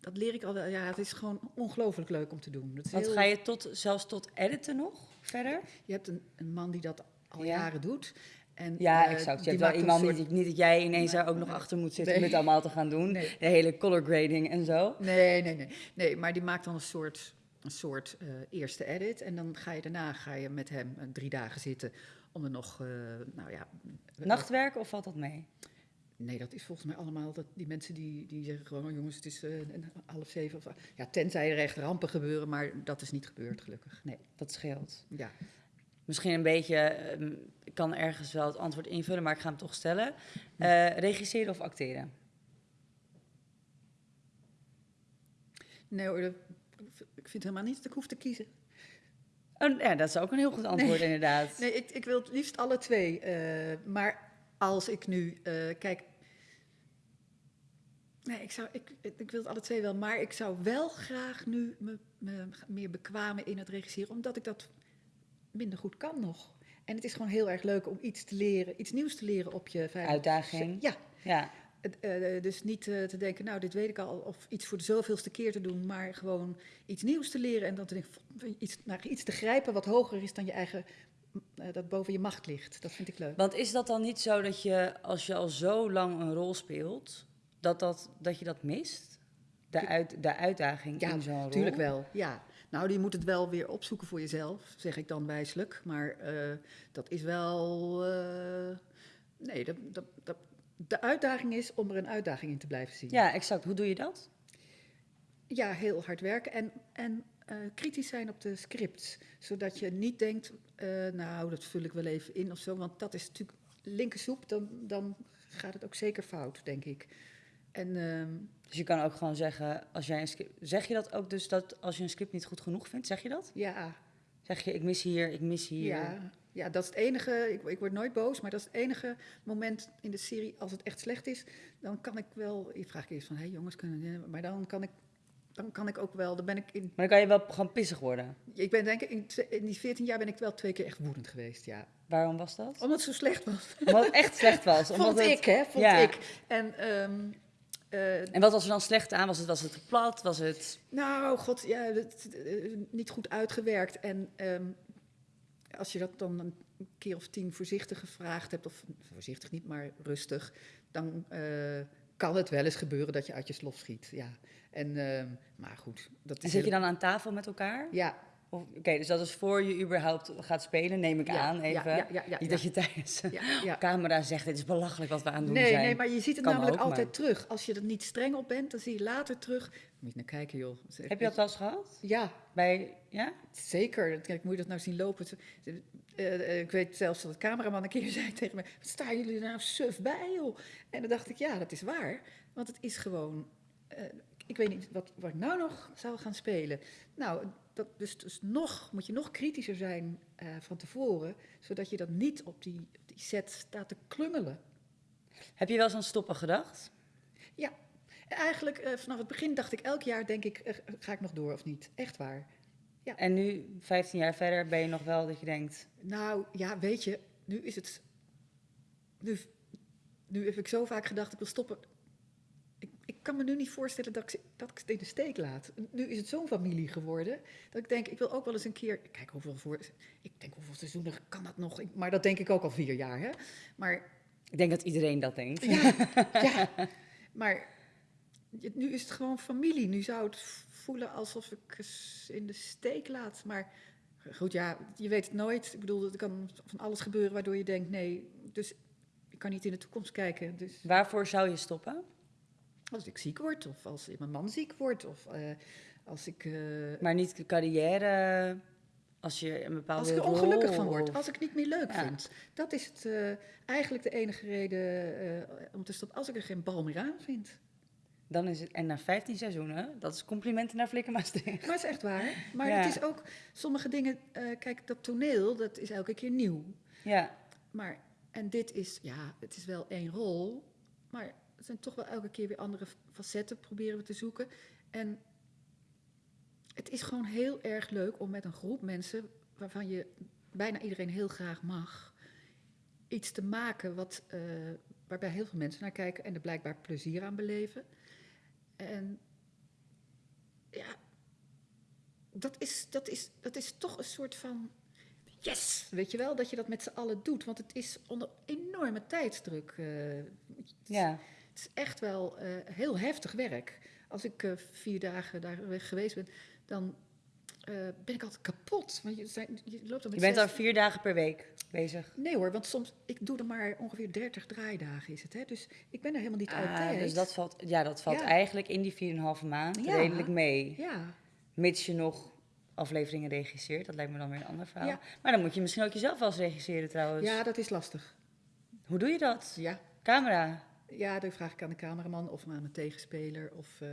S2: dat leer ik al wel. Ja, het is gewoon ongelooflijk leuk om te doen. Dat is
S1: Want
S2: heel-
S1: ga je tot, zelfs tot editen nog verder?
S2: Je hebt een, een man die dat al
S1: Ja.
S2: jaren doet. En,
S1: Ja,
S2: eh,
S1: exact. Je hebt wel iemand,
S2: soort-
S1: niet, niet dat jij ineens
S2: Nee,
S1: daar ook nog
S2: nee.
S1: achter moet zitten
S2: Nee.
S1: om dit allemaal te gaan doen.
S2: Nee.
S1: De hele color grading en zo.
S2: Nee, nee, nee. Nee, maar die maakt dan een soort, een soort eh, eerste edit. En dan ga je daarna ga je met hem eh, drie dagen zitten om er nog, eh, nou ja...
S1: Nachtwerk of valt dat mee?
S2: Nee, dat is volgens mij allemaal dat die mensen die, die zeggen gewoon... Oh, jongens, het is half zeven of... Ja, tenzij er echt rampen gebeuren, maar dat is niet gebeurd, gelukkig. Nee,
S1: Dat scheelt.
S2: ja.
S1: Misschien een beetje, ehm, ik kan ergens wel het antwoord invullen, maar ik ga hem toch stellen. Regisseren of acteren?
S2: Nee hoor, dat- ik vind helemaal niet dat ik hoef te kiezen.
S1: Oh, ja, dat is ook een heel goed antwoord
S2: Nee.
S1: inderdaad.
S2: Nee, ik, ik wil het liefst alle twee. eh, maar als ik nu, eh, kijk. Nee, ik, zou, ik, ik wil het alle twee wel, maar ik zou wel graag nu me, me meer bekwamen in het regisseren, omdat ik dat minder goed kan nog. En het is gewoon heel erg leuk om iets te leren, iets nieuws te leren op je vijf.
S1: Uitdaging.
S2: Ja,
S1: Ja,
S2: het, eh, dus niet eh, te denken, nou, dit weet ik al, of iets voor de zoveelste keer te doen, maar gewoon iets nieuws te leren en dan te denken, "F- iets, naar iets te grijpen wat hoger is dan je eigen, eh, dat boven je macht ligt. Dat vind ik leuk.
S1: want is dat dan niet zo dat je, als je al zo lang een rol speelt, dat, dat, dat je dat mist? De, uit, de uitdaging
S2: Ja,
S1: in zo'n rol?
S2: Tuurlijk wel, ja. Nou, je moet het wel weer opzoeken voor jezelf, zeg ik dan wijselijk. Maar eh, dat is wel. eh, nee, dat, dat, dat, de uitdaging is om er een uitdaging in te blijven zien.
S1: Ja, exact. Hoe doe je dat?
S2: Ja, heel hard werken en, en eh, kritisch zijn op de scripts. Zodat je niet denkt, eh, nou, dat vul ik wel even in of zo. Want dat is natuurlijk linkersoep, dan, dan gaat het ook zeker fout, denk ik. En ehm,
S1: Dus je kan ook gewoon zeggen, als jij een script, zeg je dat ook dus dat als je een script niet goed genoeg vindt, zeg je dat?
S2: ja,
S1: Zeg je, ik mis hier, ik mis hier.
S2: ja, ja, dat is het enige. Ik, ik word nooit boos, maar dat is het enige moment in de serie als het echt slecht is. Dan kan ik wel. Je vraagt eerst van, hé hey, jongens, kunnen Maar dan kan ik. Dan kan ik ook wel, dan ben ik in
S1: Maar dan kan je wel gewoon pissig worden.
S2: Ik ben denk ik, in, die 14 jaar ben ik wel twee keer echt woedend geweest, ja.
S1: Waarom was dat?
S2: Omdat het zo slecht was.
S1: Omdat het echt slecht was. [LAUGHS] Omdat
S2: Vond
S1: het-
S2: ik, hè? Vond
S1: ja.
S2: ik. En, ehm, eh,
S1: En wat was er dan slecht aan? Was het, was het plat? Was het...
S2: nou, god, ja, het, eh, niet goed uitgewerkt. En ehm, als je dat dan een keer of tien voorzichtig gevraagd hebt, of voorzichtig niet, maar rustig, dan eh, kan het wel eens gebeuren dat je uit je slof schiet, ja. En, ehm, maar goed. Dat
S1: En
S2: is
S1: zit je dan aan tafel met elkaar?
S2: Ja,
S1: Oké, dus dat is voor je überhaupt gaat spelen, neem ik
S2: ja,
S1: aan even.
S2: Ja, ja, ja,
S1: Niet dat je tijdens de [LAUGHS] camera zegt, dit is belachelijk wat we aan het doen
S2: Nee,
S1: zijn.
S2: nee, maar je ziet het
S1: Kan
S2: namelijk altijd
S1: maar-
S2: terug. Als je er niet streng op bent, dan zie je later terug. Moet je naar kijken, joh.
S1: Heb je dat wel eens gehad?
S2: Ja,
S1: Bij, ja?
S2: zeker. Kijk, moet je dat nou zien lopen? Eh, eh, ik weet zelfs dat de cameraman een keer [LAUGHS] zei tegen me... Wat staan jullie er nou suf bij, joh? En dan dacht ik, ja, dat is waar. Want het is gewoon... eh, ik weet niet wat, wat ik nou nog zou gaan spelen. Nou, dat, dus, dus nog, moet je nog kritischer zijn van tevoren... zodat je dat niet op die, op die set staat te klungelen.
S1: Heb je wel eens aan stoppen gedacht?
S2: Ja, eigenlijk eh, vanaf het begin dacht ik elk jaar, denk ik, eh, ga ik nog door of niet? Echt waar.
S1: En nu, 15 jaar verder, ben je nog wel dat je denkt...
S2: Nou, ja, weet je, nu is het... Nu, nu heb ik zo vaak gedacht, ik wil stoppen. Ik, ik kan me nu niet voorstellen dat ik, dat ik het in de steek laat. Nu is het zo'n familie geworden, dat ik denk, ik wil ook wel eens een keer... Kijk, hoeveel, voor, ik denk, hoeveel seizoenen kan dat nog? Maar dat denk ik ook al vier jaar, hè? Maar
S1: Ik denk dat iedereen dat denkt.
S2: Ja, [LAUGHS] ja. maar nu is het gewoon familie. Nu zou het voelen alsof ik in de steek laat. Maar Goed, ja, je weet het nooit. Ik bedoel, er kan van alles gebeuren waardoor je denkt, nee, dus ik kan niet in de toekomst kijken. Dus
S1: Waarvoor zou je stoppen?
S2: als ik ziek word, of als mijn man ziek wordt, of eh, als ik... eh,
S1: Maar niet de carrière, als je een bepaalde
S2: Als ik er
S1: rol
S2: ongelukkig van word,
S1: of-
S2: als ik het niet meer leuk
S1: Ja.
S2: vind. Dat is het, eh, eigenlijk de enige reden om te stoppen. Als ik er geen bal meer aan vind.
S1: Dan is het, en na 15 seizoenen, dat is complimenten naar Flikker Maastricht.
S2: Maar het is echt waar. Maar
S1: Ja.
S2: het is ook, sommige dingen, eh, kijk, dat toneel, dat is elke keer nieuw.
S1: Ja,
S2: Maar, en dit is, ja, het is wel één rol, maar het zijn toch wel elke keer weer andere facetten proberen we te zoeken. En het is gewoon heel erg leuk om met een groep mensen, waarvan je bijna iedereen heel graag mag, iets te maken wat, eh, waarbij heel veel mensen naar kijken en er blijkbaar plezier aan beleven. En ja, dat is, dat is, dat is toch een soort van yes, weet je wel, dat je dat met z'n allen doet. Want het is onder enorme tijdsdruk. eh, het, is,
S1: ja.
S2: het is echt wel eh, heel heftig werk. Als ik eh, vier dagen daar weg geweest ben, dan eh, ben ik altijd kapot. Want je, zijn, je loopt dan
S1: Je bent
S2: zes-
S1: al vier dagen per week bezig.
S2: Nee hoor, want soms, ik doe er maar ongeveer 30 draaidagen is het. Hè? Dus ik ben er helemaal niet
S1: Ah,
S2: altijd.
S1: dus dat valt, ja, dat valt
S2: Ja.
S1: eigenlijk in die 4,5 maand
S2: Ja.
S1: redelijk mee.
S2: Ja,
S1: Mits je nog afleveringen regisseert. Dat lijkt me dan weer een ander verhaal.
S2: Ja.
S1: Maar dan moet je misschien ook jezelf wel eens regisseren trouwens.
S2: ja, dat is lastig.
S1: Hoe doe je dat?
S2: Ja.
S1: Camera.
S2: Ja, dan vraag ik aan de cameraman of aan mijn tegenspeler. Of, eh,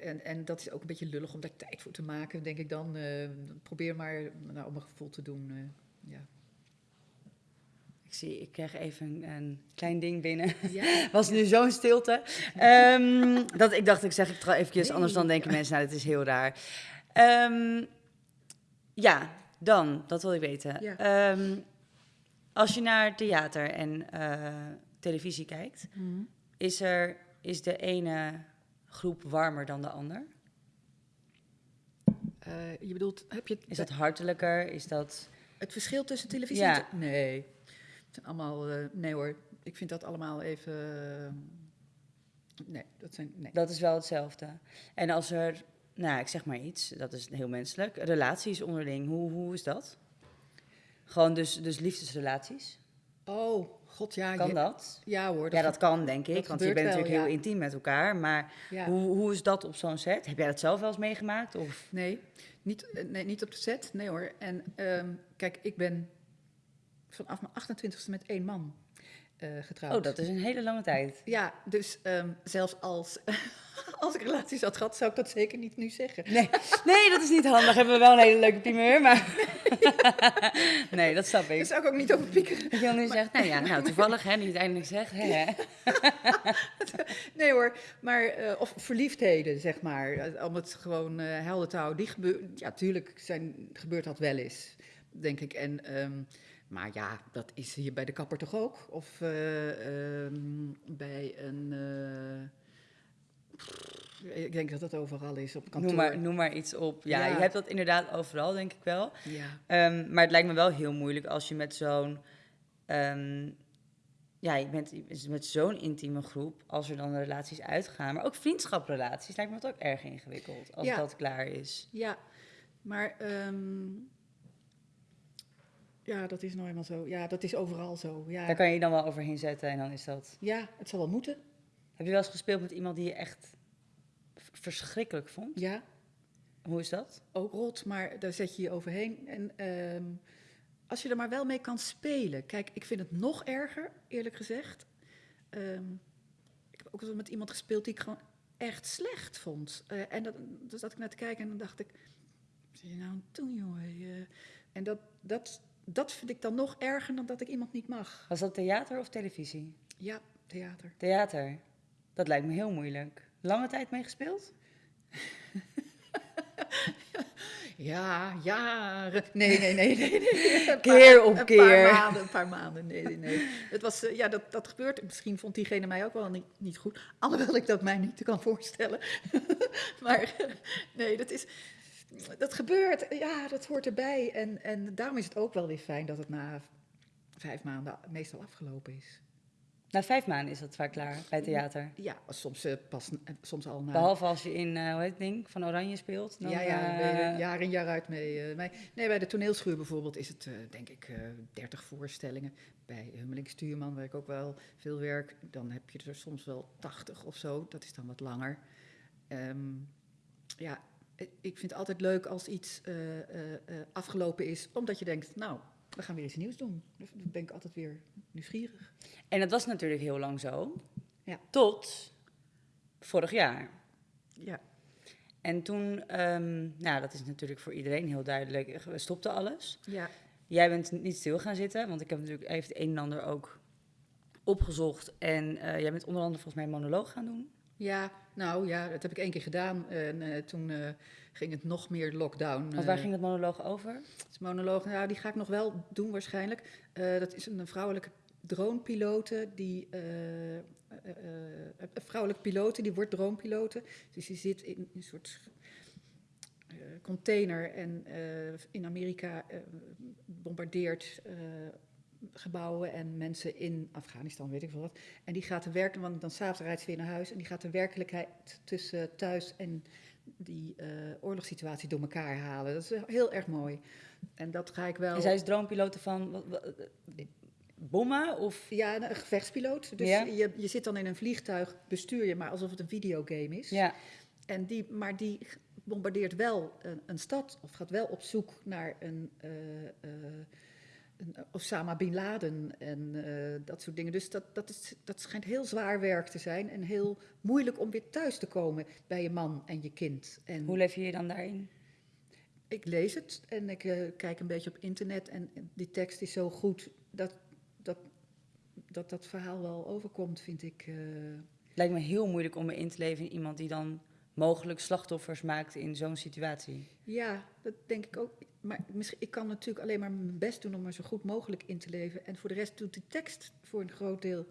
S2: en, en dat is ook een beetje lullig om daar tijd voor te maken, denk ik dan. eh, probeer maar nou, om een gevoel te doen. eh, ja.
S1: Ik zie, ik krijg even een, een klein ding binnen.
S2: Ja. [LAUGHS]
S1: Was nu zo'n stilte. [LAUGHS] Ehm, dat ik dacht, ik zeg het eventjes,
S2: Nee.
S1: anders dan denken mensen, nou, dat is heel raar. Ehm, ja, dan, dat wil ik weten.
S2: Ja.
S1: Ehm, als je naar theater en eh, televisie kijkt,
S2: Mhm.
S1: is, er, is de ene groep warmer dan de ander?
S2: Eh, je bedoelt, heb je
S1: Is dat hartelijker? Is dat...
S2: het verschil tussen televisie
S1: Ja.
S2: en... Nee, het zijn allemaal... eh, nee hoor, ik vind dat allemaal even... eh, nee, dat zijn... Nee.
S1: Dat is wel hetzelfde. En als er, nou, ik zeg maar iets, dat is heel menselijk. Relaties onderling, hoe, hoe is dat? Gewoon dus, dus liefdesrelaties.
S2: Oh, god ja.
S1: Kan
S2: je-
S1: dat?
S2: Ja hoor.
S1: Ja, dat kan, denk ik.
S2: dat
S1: Want je bent
S2: wel,
S1: natuurlijk heel intiem met elkaar. Maar
S2: ja.
S1: hoe, hoe is dat op zo'n set? Heb jij dat zelf wel eens meegemaakt? Of?
S2: Nee, niet, eh, nee, niet op de set. Nee hoor. En ehm, kijk, ik ben vanaf mijn 28ste met één man eh, getrouwd.
S1: Oh, dat is een hele lange tijd.
S2: Ja, dus ehm, zelfs als, [LAUGHS] als ik relaties had gehad, zou ik dat zeker niet nu zeggen.
S1: Nee, nee, dat is niet handig. Hebben we wel een hele leuke primeur, maar... [LAUGHS] nee, dat snap
S2: Daar
S1: ik.
S2: zou ik ook niet over piekeren.
S1: Dat je nu zegt, nou ja, nou toevallig, hè, niet eindelijk zegt. Hè. [LAUGHS]
S2: Nee hoor, maar, eh, of verliefdheden, zeg maar. Om het gewoon eh helder te houden. Die gebeurt, ja, tuurlijk zijn, gebeurt dat wel eens, denk ik. En, ehm, maar ja, dat is hier bij de kapper toch ook? Of eh, ehm, bij een... eh, ik denk dat dat overal is, op kantoor.
S1: Noem, maar, noem maar iets op. Ja,
S2: Ja.
S1: je hebt dat inderdaad overal, denk ik wel.
S2: Ja,
S1: Ehm, maar het lijkt me wel heel moeilijk als je met zo'n. ehm, ja, je bent met zo'n intieme groep, als er dan relaties uitgaan, maar ook vriendschaprelaties, lijkt me dat ook erg ingewikkeld als
S2: Ja.
S1: dat klaar is.
S2: ja. maar... ja, dat is nou eenmaal zo. Ja, dat is overal zo.
S1: Daar
S2: Ja,
S1: kan je dan wel overheen zetten en dan is dat.
S2: ja het zal wel moeten.
S1: Heb je wel eens gespeeld met iemand die je echt verschrikkelijk vond?
S2: Ja,
S1: Hoe is dat?
S2: ook rot, maar daar zet je je overheen. En ehm, als je er maar wel mee kan spelen. Kijk, ik vind het nog erger, eerlijk gezegd. Ehm, ik heb ook wel met iemand gespeeld die ik gewoon echt slecht vond. Eh, en dat, dus zat ik naar te kijken en dan dacht ik, wat zie je nou aan het doen, jongen? Je- en dat, dat, dat vind ik dan nog erger dan dat ik iemand niet mag.
S1: Was dat theater of televisie?
S2: Ja, theater.
S1: Theater. Dat lijkt me heel moeilijk. Lange tijd meegespeeld? [LAUGHS]
S2: Ja, jaren. Nee, nee, nee, nee. nee. Een
S1: Keer op
S2: een
S1: keer.
S2: paar maanden, een paar maanden. Nee, nee, nee. [LAUGHS] Het was, eh, ja, dat, dat gebeurt. Misschien vond diegene mij ook wel niet, niet goed. Alhoewel ik dat mij niet kan voorstellen. [LAUGHS] maar nee, dat is... Dat gebeurt. Ja, dat hoort erbij. En, en daarom is het ook wel weer fijn dat het na vijf maanden meestal afgelopen is.
S1: Na vijf maanden is dat vaak klaar bij theater.
S2: Ja, soms, uh, pas, soms al na...
S1: Behalve als je in, uh, hoe heet het ding, van Oranje speelt.
S2: Dan, ja, ja, uh, jaar in jaar uit mee. Nee, bij de toneelschuur bijvoorbeeld is het denk ik 30 voorstellingen. Bij Hummeling Stuurman, waar ik ook wel veel werk, dan heb je er soms wel 80 of zo. Dat is dan wat langer. Um, ja, ik vind het altijd leuk als iets afgelopen is, omdat je denkt, nou, we gaan weer iets nieuws doen. Dan ben ik altijd weer nieuwsgierig.
S1: En dat was natuurlijk heel lang zo. Ja. Tot vorig jaar.
S2: Ja.
S1: En toen, um, nou, dat is natuurlijk voor iedereen heel duidelijk, we stopten alles.
S2: Ja.
S1: Jij bent niet stil gaan zitten, want ik heb natuurlijk even het een en ander ook opgezocht. En uh, jij bent onder andere volgens mij een monoloog gaan doen.
S2: Ja, nou ja, dat heb ik één keer gedaan. En uh, toen uh, ging het nog meer lockdown.
S1: Want waar ging het monoloog over?
S2: Het monoloog, nou, die ga ik nog wel doen waarschijnlijk. dat is een vrouwelijke dronepilote die. een vrouwelijke pilote, die wordt dronepilote. Dus die zit in een soort container en in Amerika bombardeert gebouwen en mensen in Afghanistan, weet ik veel wat. En die gaat de werken, want dan s'avonds rijdt ze weer naar huis en die gaat de werkelijkheid tussen thuis en die uh, oorlogssituatie door elkaar halen. Dat is heel erg mooi. En dat ga ik wel.
S1: En zij is droompiloot van wat, wat, bommen of?
S2: Ja, een gevechtspiloot. Dus ja? je, je zit dan in een vliegtuig, bestuur je maar alsof het een videogame is.
S1: Ja.
S2: En die, maar die bombardeert wel een, een stad of gaat wel op zoek naar een. Uh, uh, Osama Bin Laden en uh, dat soort dingen. Dus dat, dat, is, dat schijnt heel zwaar werk te zijn en heel moeilijk om weer thuis te komen bij je man en je kind. En
S1: Hoe leef je je dan daarin?
S2: Ik lees het en ik uh, kijk een beetje op internet en die tekst is zo goed dat dat, dat, dat verhaal wel overkomt, vind ik. Uh...
S1: Lijkt me heel moeilijk om me in te leven in iemand die dan mogelijk slachtoffers maakt in zo'n situatie.
S2: Ja, dat denk ik ook maar misschien, ik kan natuurlijk alleen maar mijn best doen om er zo goed mogelijk in te leven. En voor de rest doet de tekst voor een groot deel,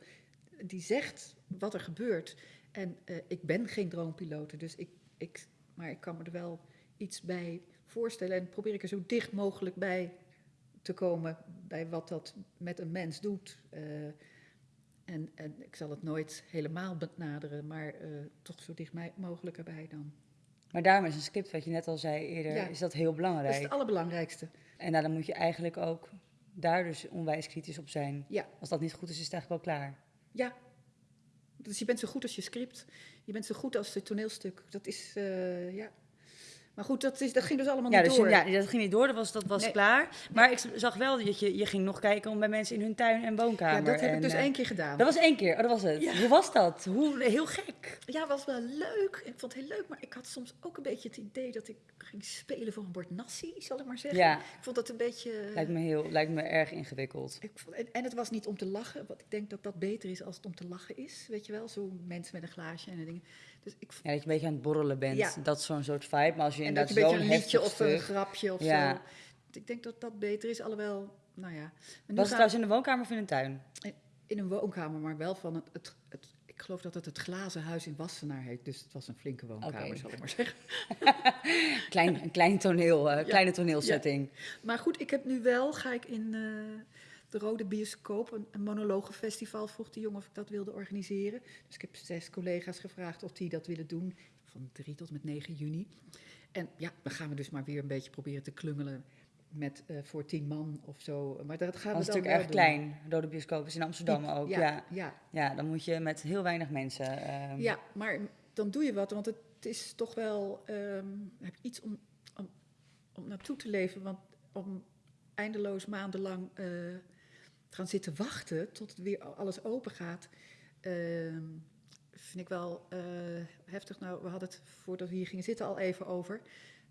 S2: die zegt wat er gebeurt. En uh, ik ben geen droompiloot, dus ik, ik, maar ik kan me er wel iets bij voorstellen. En probeer ik er zo dicht mogelijk bij te komen bij wat dat met een mens doet. Uh, en, en, ik zal het nooit helemaal benaderen, maar uh, toch zo dicht mogelijk erbij dan.
S1: Maar daarom is een script, wat je net al zei eerder, is dat heel belangrijk. Dat
S2: is het allerbelangrijkste.
S1: En nou, dan moet je eigenlijk ook daar dus onwijs kritisch op zijn.
S2: Ja.
S1: Als dat niet goed is, is het eigenlijk wel klaar.
S2: Ja. Dus je bent zo goed als je script. Je bent zo goed als het toneelstuk. Dat is, uh, ja, maar goed, dat, is, dat ging dus allemaal
S1: ja,
S2: niet
S1: dus,
S2: door.
S1: Ja, dat ging niet door, dat was, dat was klaar. Maar ik zag wel dat je, je ging nog kijken om bij mensen in hun tuin en woonkamer.
S2: Ja, dat heb
S1: en,
S2: ik dus
S1: uh,
S2: één keer gedaan.
S1: Dat was één keer, oh, dat was het.
S2: Ja.
S1: Hoe was dat? Hoe, heel gek.
S2: Ja, was wel leuk. Ik vond het heel leuk, maar ik had soms ook een beetje het idee dat ik ging spelen voor een bord nasi, zal ik maar zeggen.
S1: Ja.
S2: Ik vond dat een beetje...
S1: Lijkt me, heel, lijkt me erg ingewikkeld.
S2: Ik vond, en, en het was niet om te lachen, want ik denk dat dat beter is als het om te lachen is. Weet je wel, zo mensen met een glaasje en dingen. Dus ik
S1: ja, dat je een beetje aan het borrelen bent.
S2: Ja.
S1: Dat is zo'n soort vibe. Maar als je
S2: en
S1: inderdaad zo'n
S2: een beetje een liedje of een grapje of
S1: Ja.
S2: zo. Ik denk dat dat beter is, alhoewel, nou ja.
S1: Was het trouwens in de woonkamer of in een tuin?
S2: in een woonkamer, maar wel van het, het, het- ik geloof dat het het glazen huis in Wassenaar heet. Dus het was een flinke woonkamer,
S1: Oké.
S2: zal ik maar zeggen. [LAUGHS]
S1: Klein, een klein toneel, eh, kleine toneelsetting.
S2: Maar goed, ik heb nu wel, ga ik in eh, de Rode Bioscoop, een, een monologenfestival, vroeg de jongen of ik dat wilde organiseren. Dus ik heb zes collega's gevraagd of die dat willen doen, van 3 tot met 9 juni. En ja, dan gaan we dus maar weer een beetje proberen te klungelen met eh, voor tien man of zo. Maar dat gaan
S1: Dat is
S2: we
S1: natuurlijk erg
S2: doen.
S1: klein. Rode bioscoop is in Amsterdam
S2: Diep,
S1: ook.
S2: Ja,
S1: Ja.
S2: ja.
S1: Ja. dan moet je met heel weinig mensen. ehm,
S2: Ja, maar dan doe je wat, want het is toch wel ehm, heb iets om, om, om naartoe te leven. Want om eindeloos maandenlang eh, gaan zitten wachten tot het weer alles open gaat, ehm, vind ik wel eh, heftig. Nou, we hadden het voordat we hier gingen zitten al even over.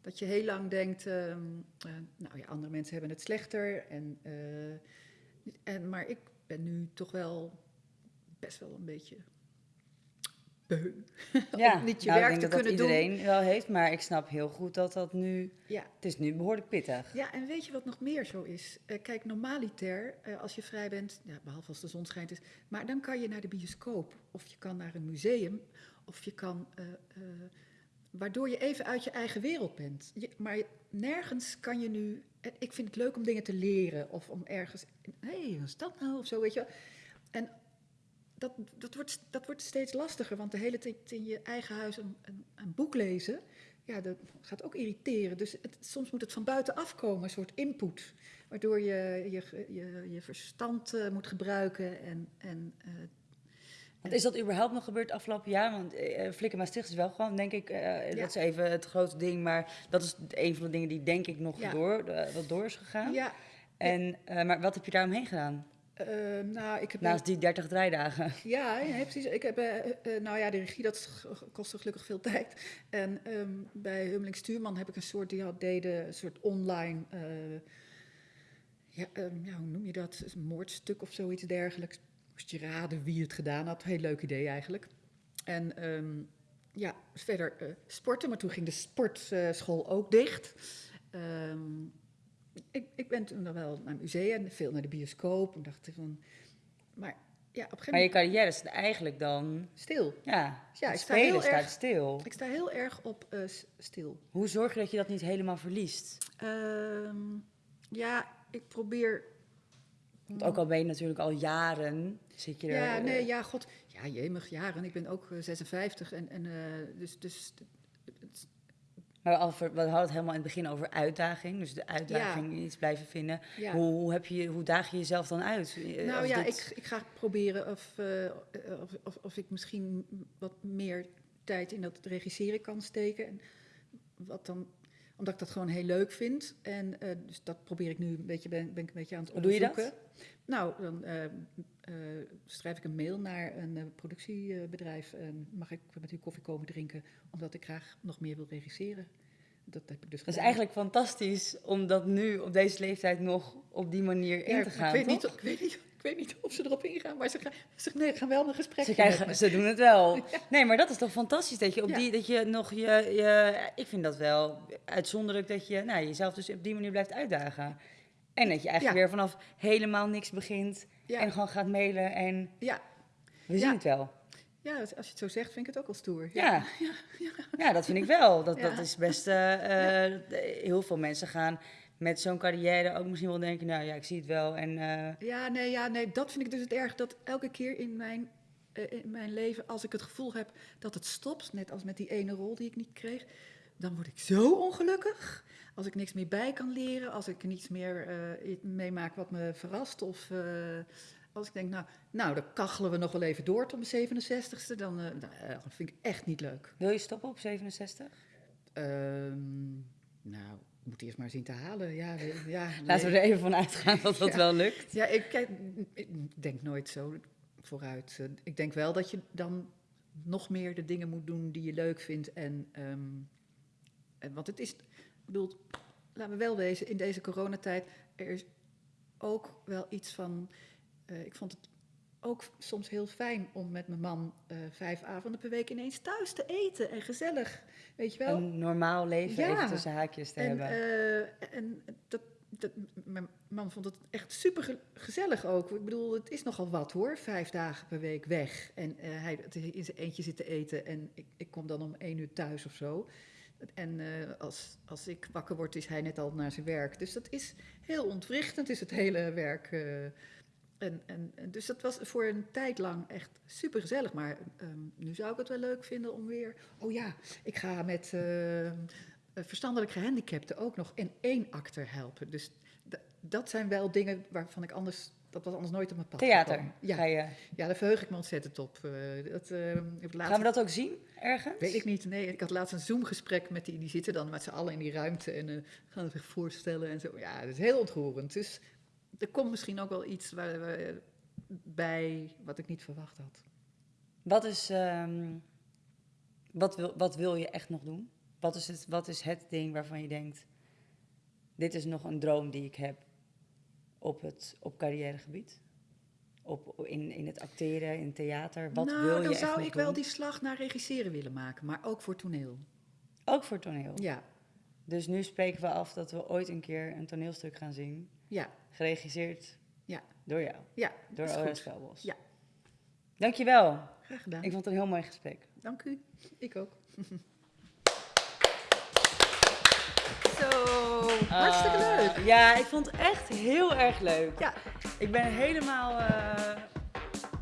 S2: Dat je heel lang denkt, ehm, eh, nou ja, andere mensen hebben het slechter. En, eh, en, maar ik ben nu toch wel best wel een beetje beu. [LAUGHS]
S1: ja.
S2: om niet je
S1: Nou,
S2: werk
S1: ik
S2: te
S1: denk dat
S2: kunnen
S1: dat iedereen wel heeft, maar ik snap heel goed dat dat nu.
S2: Ja.
S1: Het is nu behoorlijk pittig.
S2: Ja, en weet je wat nog meer zo is? Eh, kijk, normaliter, eh, als je vrij bent, ja, behalve als de zon schijnt, is, maar dan kan je naar de bioscoop, of je kan naar een museum, of je kan, eh, waardoor je even uit je eigen wereld bent. Je, maar nergens kan je nu, ik vind het leuk om dingen te leren, of om ergens, hé, hey, wat is dat nou, of zo, weet je wel. En dat, dat, wordt, dat wordt steeds lastiger, want de hele tijd in je eigen huis een, een, een boek lezen, ja, dat gaat ook irriteren. Dus het, soms moet het van buitenaf komen, een soort input, waardoor je je, je, je verstand uh, moet gebruiken en... en uh,
S1: want is dat überhaupt nog gebeurd afgelopen jaar? Want uh, Flikker Maastricht is wel gewoon, denk ik, uh, ja. dat is even het grote ding. Maar dat is een van de dingen die denk ik nog ja. door, uh, wat door is gegaan.
S2: Ja.
S1: En, maar wat heb je daaromheen gedaan?
S2: Uh, nou, ik heb
S1: Naast die 30 draaidagen.
S2: Ja, ja precies. Ik heb, uh, uh, nou ja, de regie, dat kostte gelukkig veel tijd. En um, bij Hummeling Stuurman heb ik een soort, die had, deden een soort online, ja, um, ja, hoe noem je dat? Een moordstuk of zoiets dergelijks. Moest je raden wie het gedaan had. Heel leuk idee eigenlijk. En um, ja, verder sporten, maar toen ging de sportschool ook dicht. Ik, ik, ben toen nog wel naar musea, veel naar de bioscoop. En dacht van, maar ja, op een gegeven
S1: Maar je carrière is eigenlijk dan...
S2: Stil.
S1: Ja,
S2: ja
S1: ik spelen staat
S2: erg,
S1: stil.
S2: Ik sta heel erg op uh, stil.
S1: Hoe zorg je dat je dat niet helemaal verliest?
S2: Um, ja, ik probeer...
S1: Want ook al ben je natuurlijk al jaren, zit je er...
S2: Ja, nee, ja, god. Ja, jemig, jaren. Ik ben ook uh, 56 en, en uh, dus... dus
S1: maar we hadden het helemaal in het begin over uitdaging. Dus de uitdaging ja. iets blijven vinden.
S2: Ja.
S1: Hoe, hoe, heb je, hoe daag je jezelf dan uit?
S2: Nou ja, dit... ik, ik ga proberen of, uh, of, of, of, ik misschien wat meer tijd in dat regisseren kan steken. En wat dan, omdat ik dat gewoon heel leuk vind. En uh, dus dat probeer ik nu een beetje, ben, ben ik een beetje aan het
S1: Hoe doe je
S2: onderzoeken. Nou, dan uh, schrijf ik een mail naar een productiebedrijf. En mag ik met u koffie komen drinken, omdat ik graag nog meer wil regisseren. Dat heb ik dus
S1: Dat is eigenlijk fantastisch om dat nu op deze leeftijd nog op die manier in
S2: ja,
S1: te gaan.
S2: Ik weet,
S1: toch?
S2: niet, ik, weet niet, ik weet niet of ze erop ingaan, maar ze gaan, ze, nee, gaan wel een gesprek
S1: ze, krijgen, ze doen het wel. [LAUGHS]
S2: Ja.
S1: Nee, maar dat is toch fantastisch dat je op
S2: Ja.
S1: die dat je nog je, je ik vind dat wel uitzonderlijk dat je nou, jezelf dus op die manier blijft uitdagen. En dat je eigenlijk
S2: Ja.
S1: weer vanaf helemaal niks begint
S2: Ja.
S1: en gewoon gaat mailen en
S2: Ja.
S1: we zien het wel.
S2: ja, als je het zo zegt, vind ik het ook wel stoer.
S1: Ja.
S2: ja. [LAUGHS]
S1: Ja, dat vind ik wel. Dat, dat is best. eh, eh, Heel veel mensen gaan met zo'n carrière ook misschien wel denken: nou ja, ik zie het wel. En eh,
S2: Ja, nee, ja, nee, dat vind ik dus het erg. Dat elke keer in mijn, in mijn leven, als ik het gevoel heb dat het stopt, net als met die ene rol die ik niet kreeg, dan word ik zo ongelukkig. Als ik niks meer bij kan leren, als ik niets meer eh, meemaak wat me verrast. Of eh, als ik denk, nou, nou, dan kachelen we nog wel even door tot mijn 67ste, dan, eh, nou, vind ik echt niet leuk.
S1: wil je stoppen op 67?
S2: Ehm, nou, ik moet eerst maar zien te halen. Ja, we- ja, [LAUGHS]
S1: Laten we er even van uitgaan dat dat
S2: Ja.
S1: wel lukt.
S2: Ja, ik, kijk, ik denk nooit zo vooruit. Ik denk wel dat je dan nog meer de dingen moet doen die je leuk vindt. En, ehm, en want het is, bedoel, laten we wel wezen, in deze coronatijd, er is ook wel iets van, eh, ik vond het ook soms heel fijn om met mijn man eh, vijf avonden per week ineens thuis te eten en gezellig, weet je wel.
S1: Een normaal leven
S2: Ja.
S1: even tussen haakjes te
S2: En,
S1: hebben.
S2: eh, en dat, dat, mijn man vond het echt super ge- gezellig ook. Ik bedoel, het is nogal wat hoor, vijf dagen per week weg. En hij in zijn eentje zitten eten en ik, ik kom dan om één uur thuis of zo. En eh, als, als ik wakker word, is hij net al naar zijn werk. Dus dat is heel ontwrichtend, is het hele werk. eh. en, en, dus dat was voor een tijd lang echt super gezellig. Maar ehm, nu zou ik het wel leuk vinden om weer. Oh ja, ik ga met eh, verstandelijk gehandicapten ook nog in één acter helpen. Dus dat zijn wel dingen waarvan ik anders. Dat was anders nooit op mijn pad.
S1: Theater.
S2: Ja,
S1: je.
S2: ja, daar verheug ik me ontzettend op. Eh, dat, eh, ik heb laatst-
S1: Gaan we dat ook zien ergens?
S2: Weet ik niet. Nee, ik had laatst een Zoom-gesprek met die. Die zitten dan met z'n allen in die ruimte en eh, gaan zich voorstellen en zo. Ja, dat is heel ontroerend. Dus er komt misschien ook wel iets waar, waar- bij wat ik niet verwacht had.
S1: Wat is. ehm, wat, wil, wat wil je echt nog doen? Wat is, het, wat is het ding waarvan je denkt: dit is nog een droom die ik heb op het op carrièregebied? Op, in, in het acteren, in theater? Wat
S2: nou,
S1: wil je
S2: dan
S1: echt
S2: zou ik wel die slag naar regisseren willen maken, maar ook voor toneel.
S1: Ook voor toneel.
S2: Ja,
S1: Dus nu spreken we af dat we ooit een keer een toneelstuk gaan zien.
S2: ja,
S1: Geregisseerd
S2: Ja.
S1: door jou,
S2: ja.
S1: door
S2: is
S1: Ora
S2: goed.
S1: Spelbos.
S2: Ja.
S1: Dankjewel.
S2: Graag gedaan.
S1: Ik vond het een heel mooi gesprek.
S2: Dank u. Ik ook. [LAUGHS] Zo, hartstikke
S1: Ah,
S2: leuk.
S1: Ja, ik vond het echt heel erg leuk.
S2: Ja,
S1: Ik ben helemaal eh,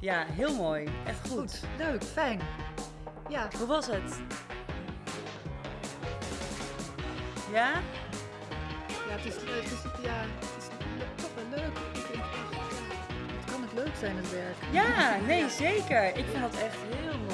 S1: Ja, heel mooi. Echt goed.
S2: Goed, leuk, fijn. Ja,
S1: Hoe was het? Ja?
S2: ja het is, het is, ja, het is toch wel leuk. Het kan het leuk zijn, het werk.
S1: Ja, nee, zeker. Ik vond dat echt heel mooi.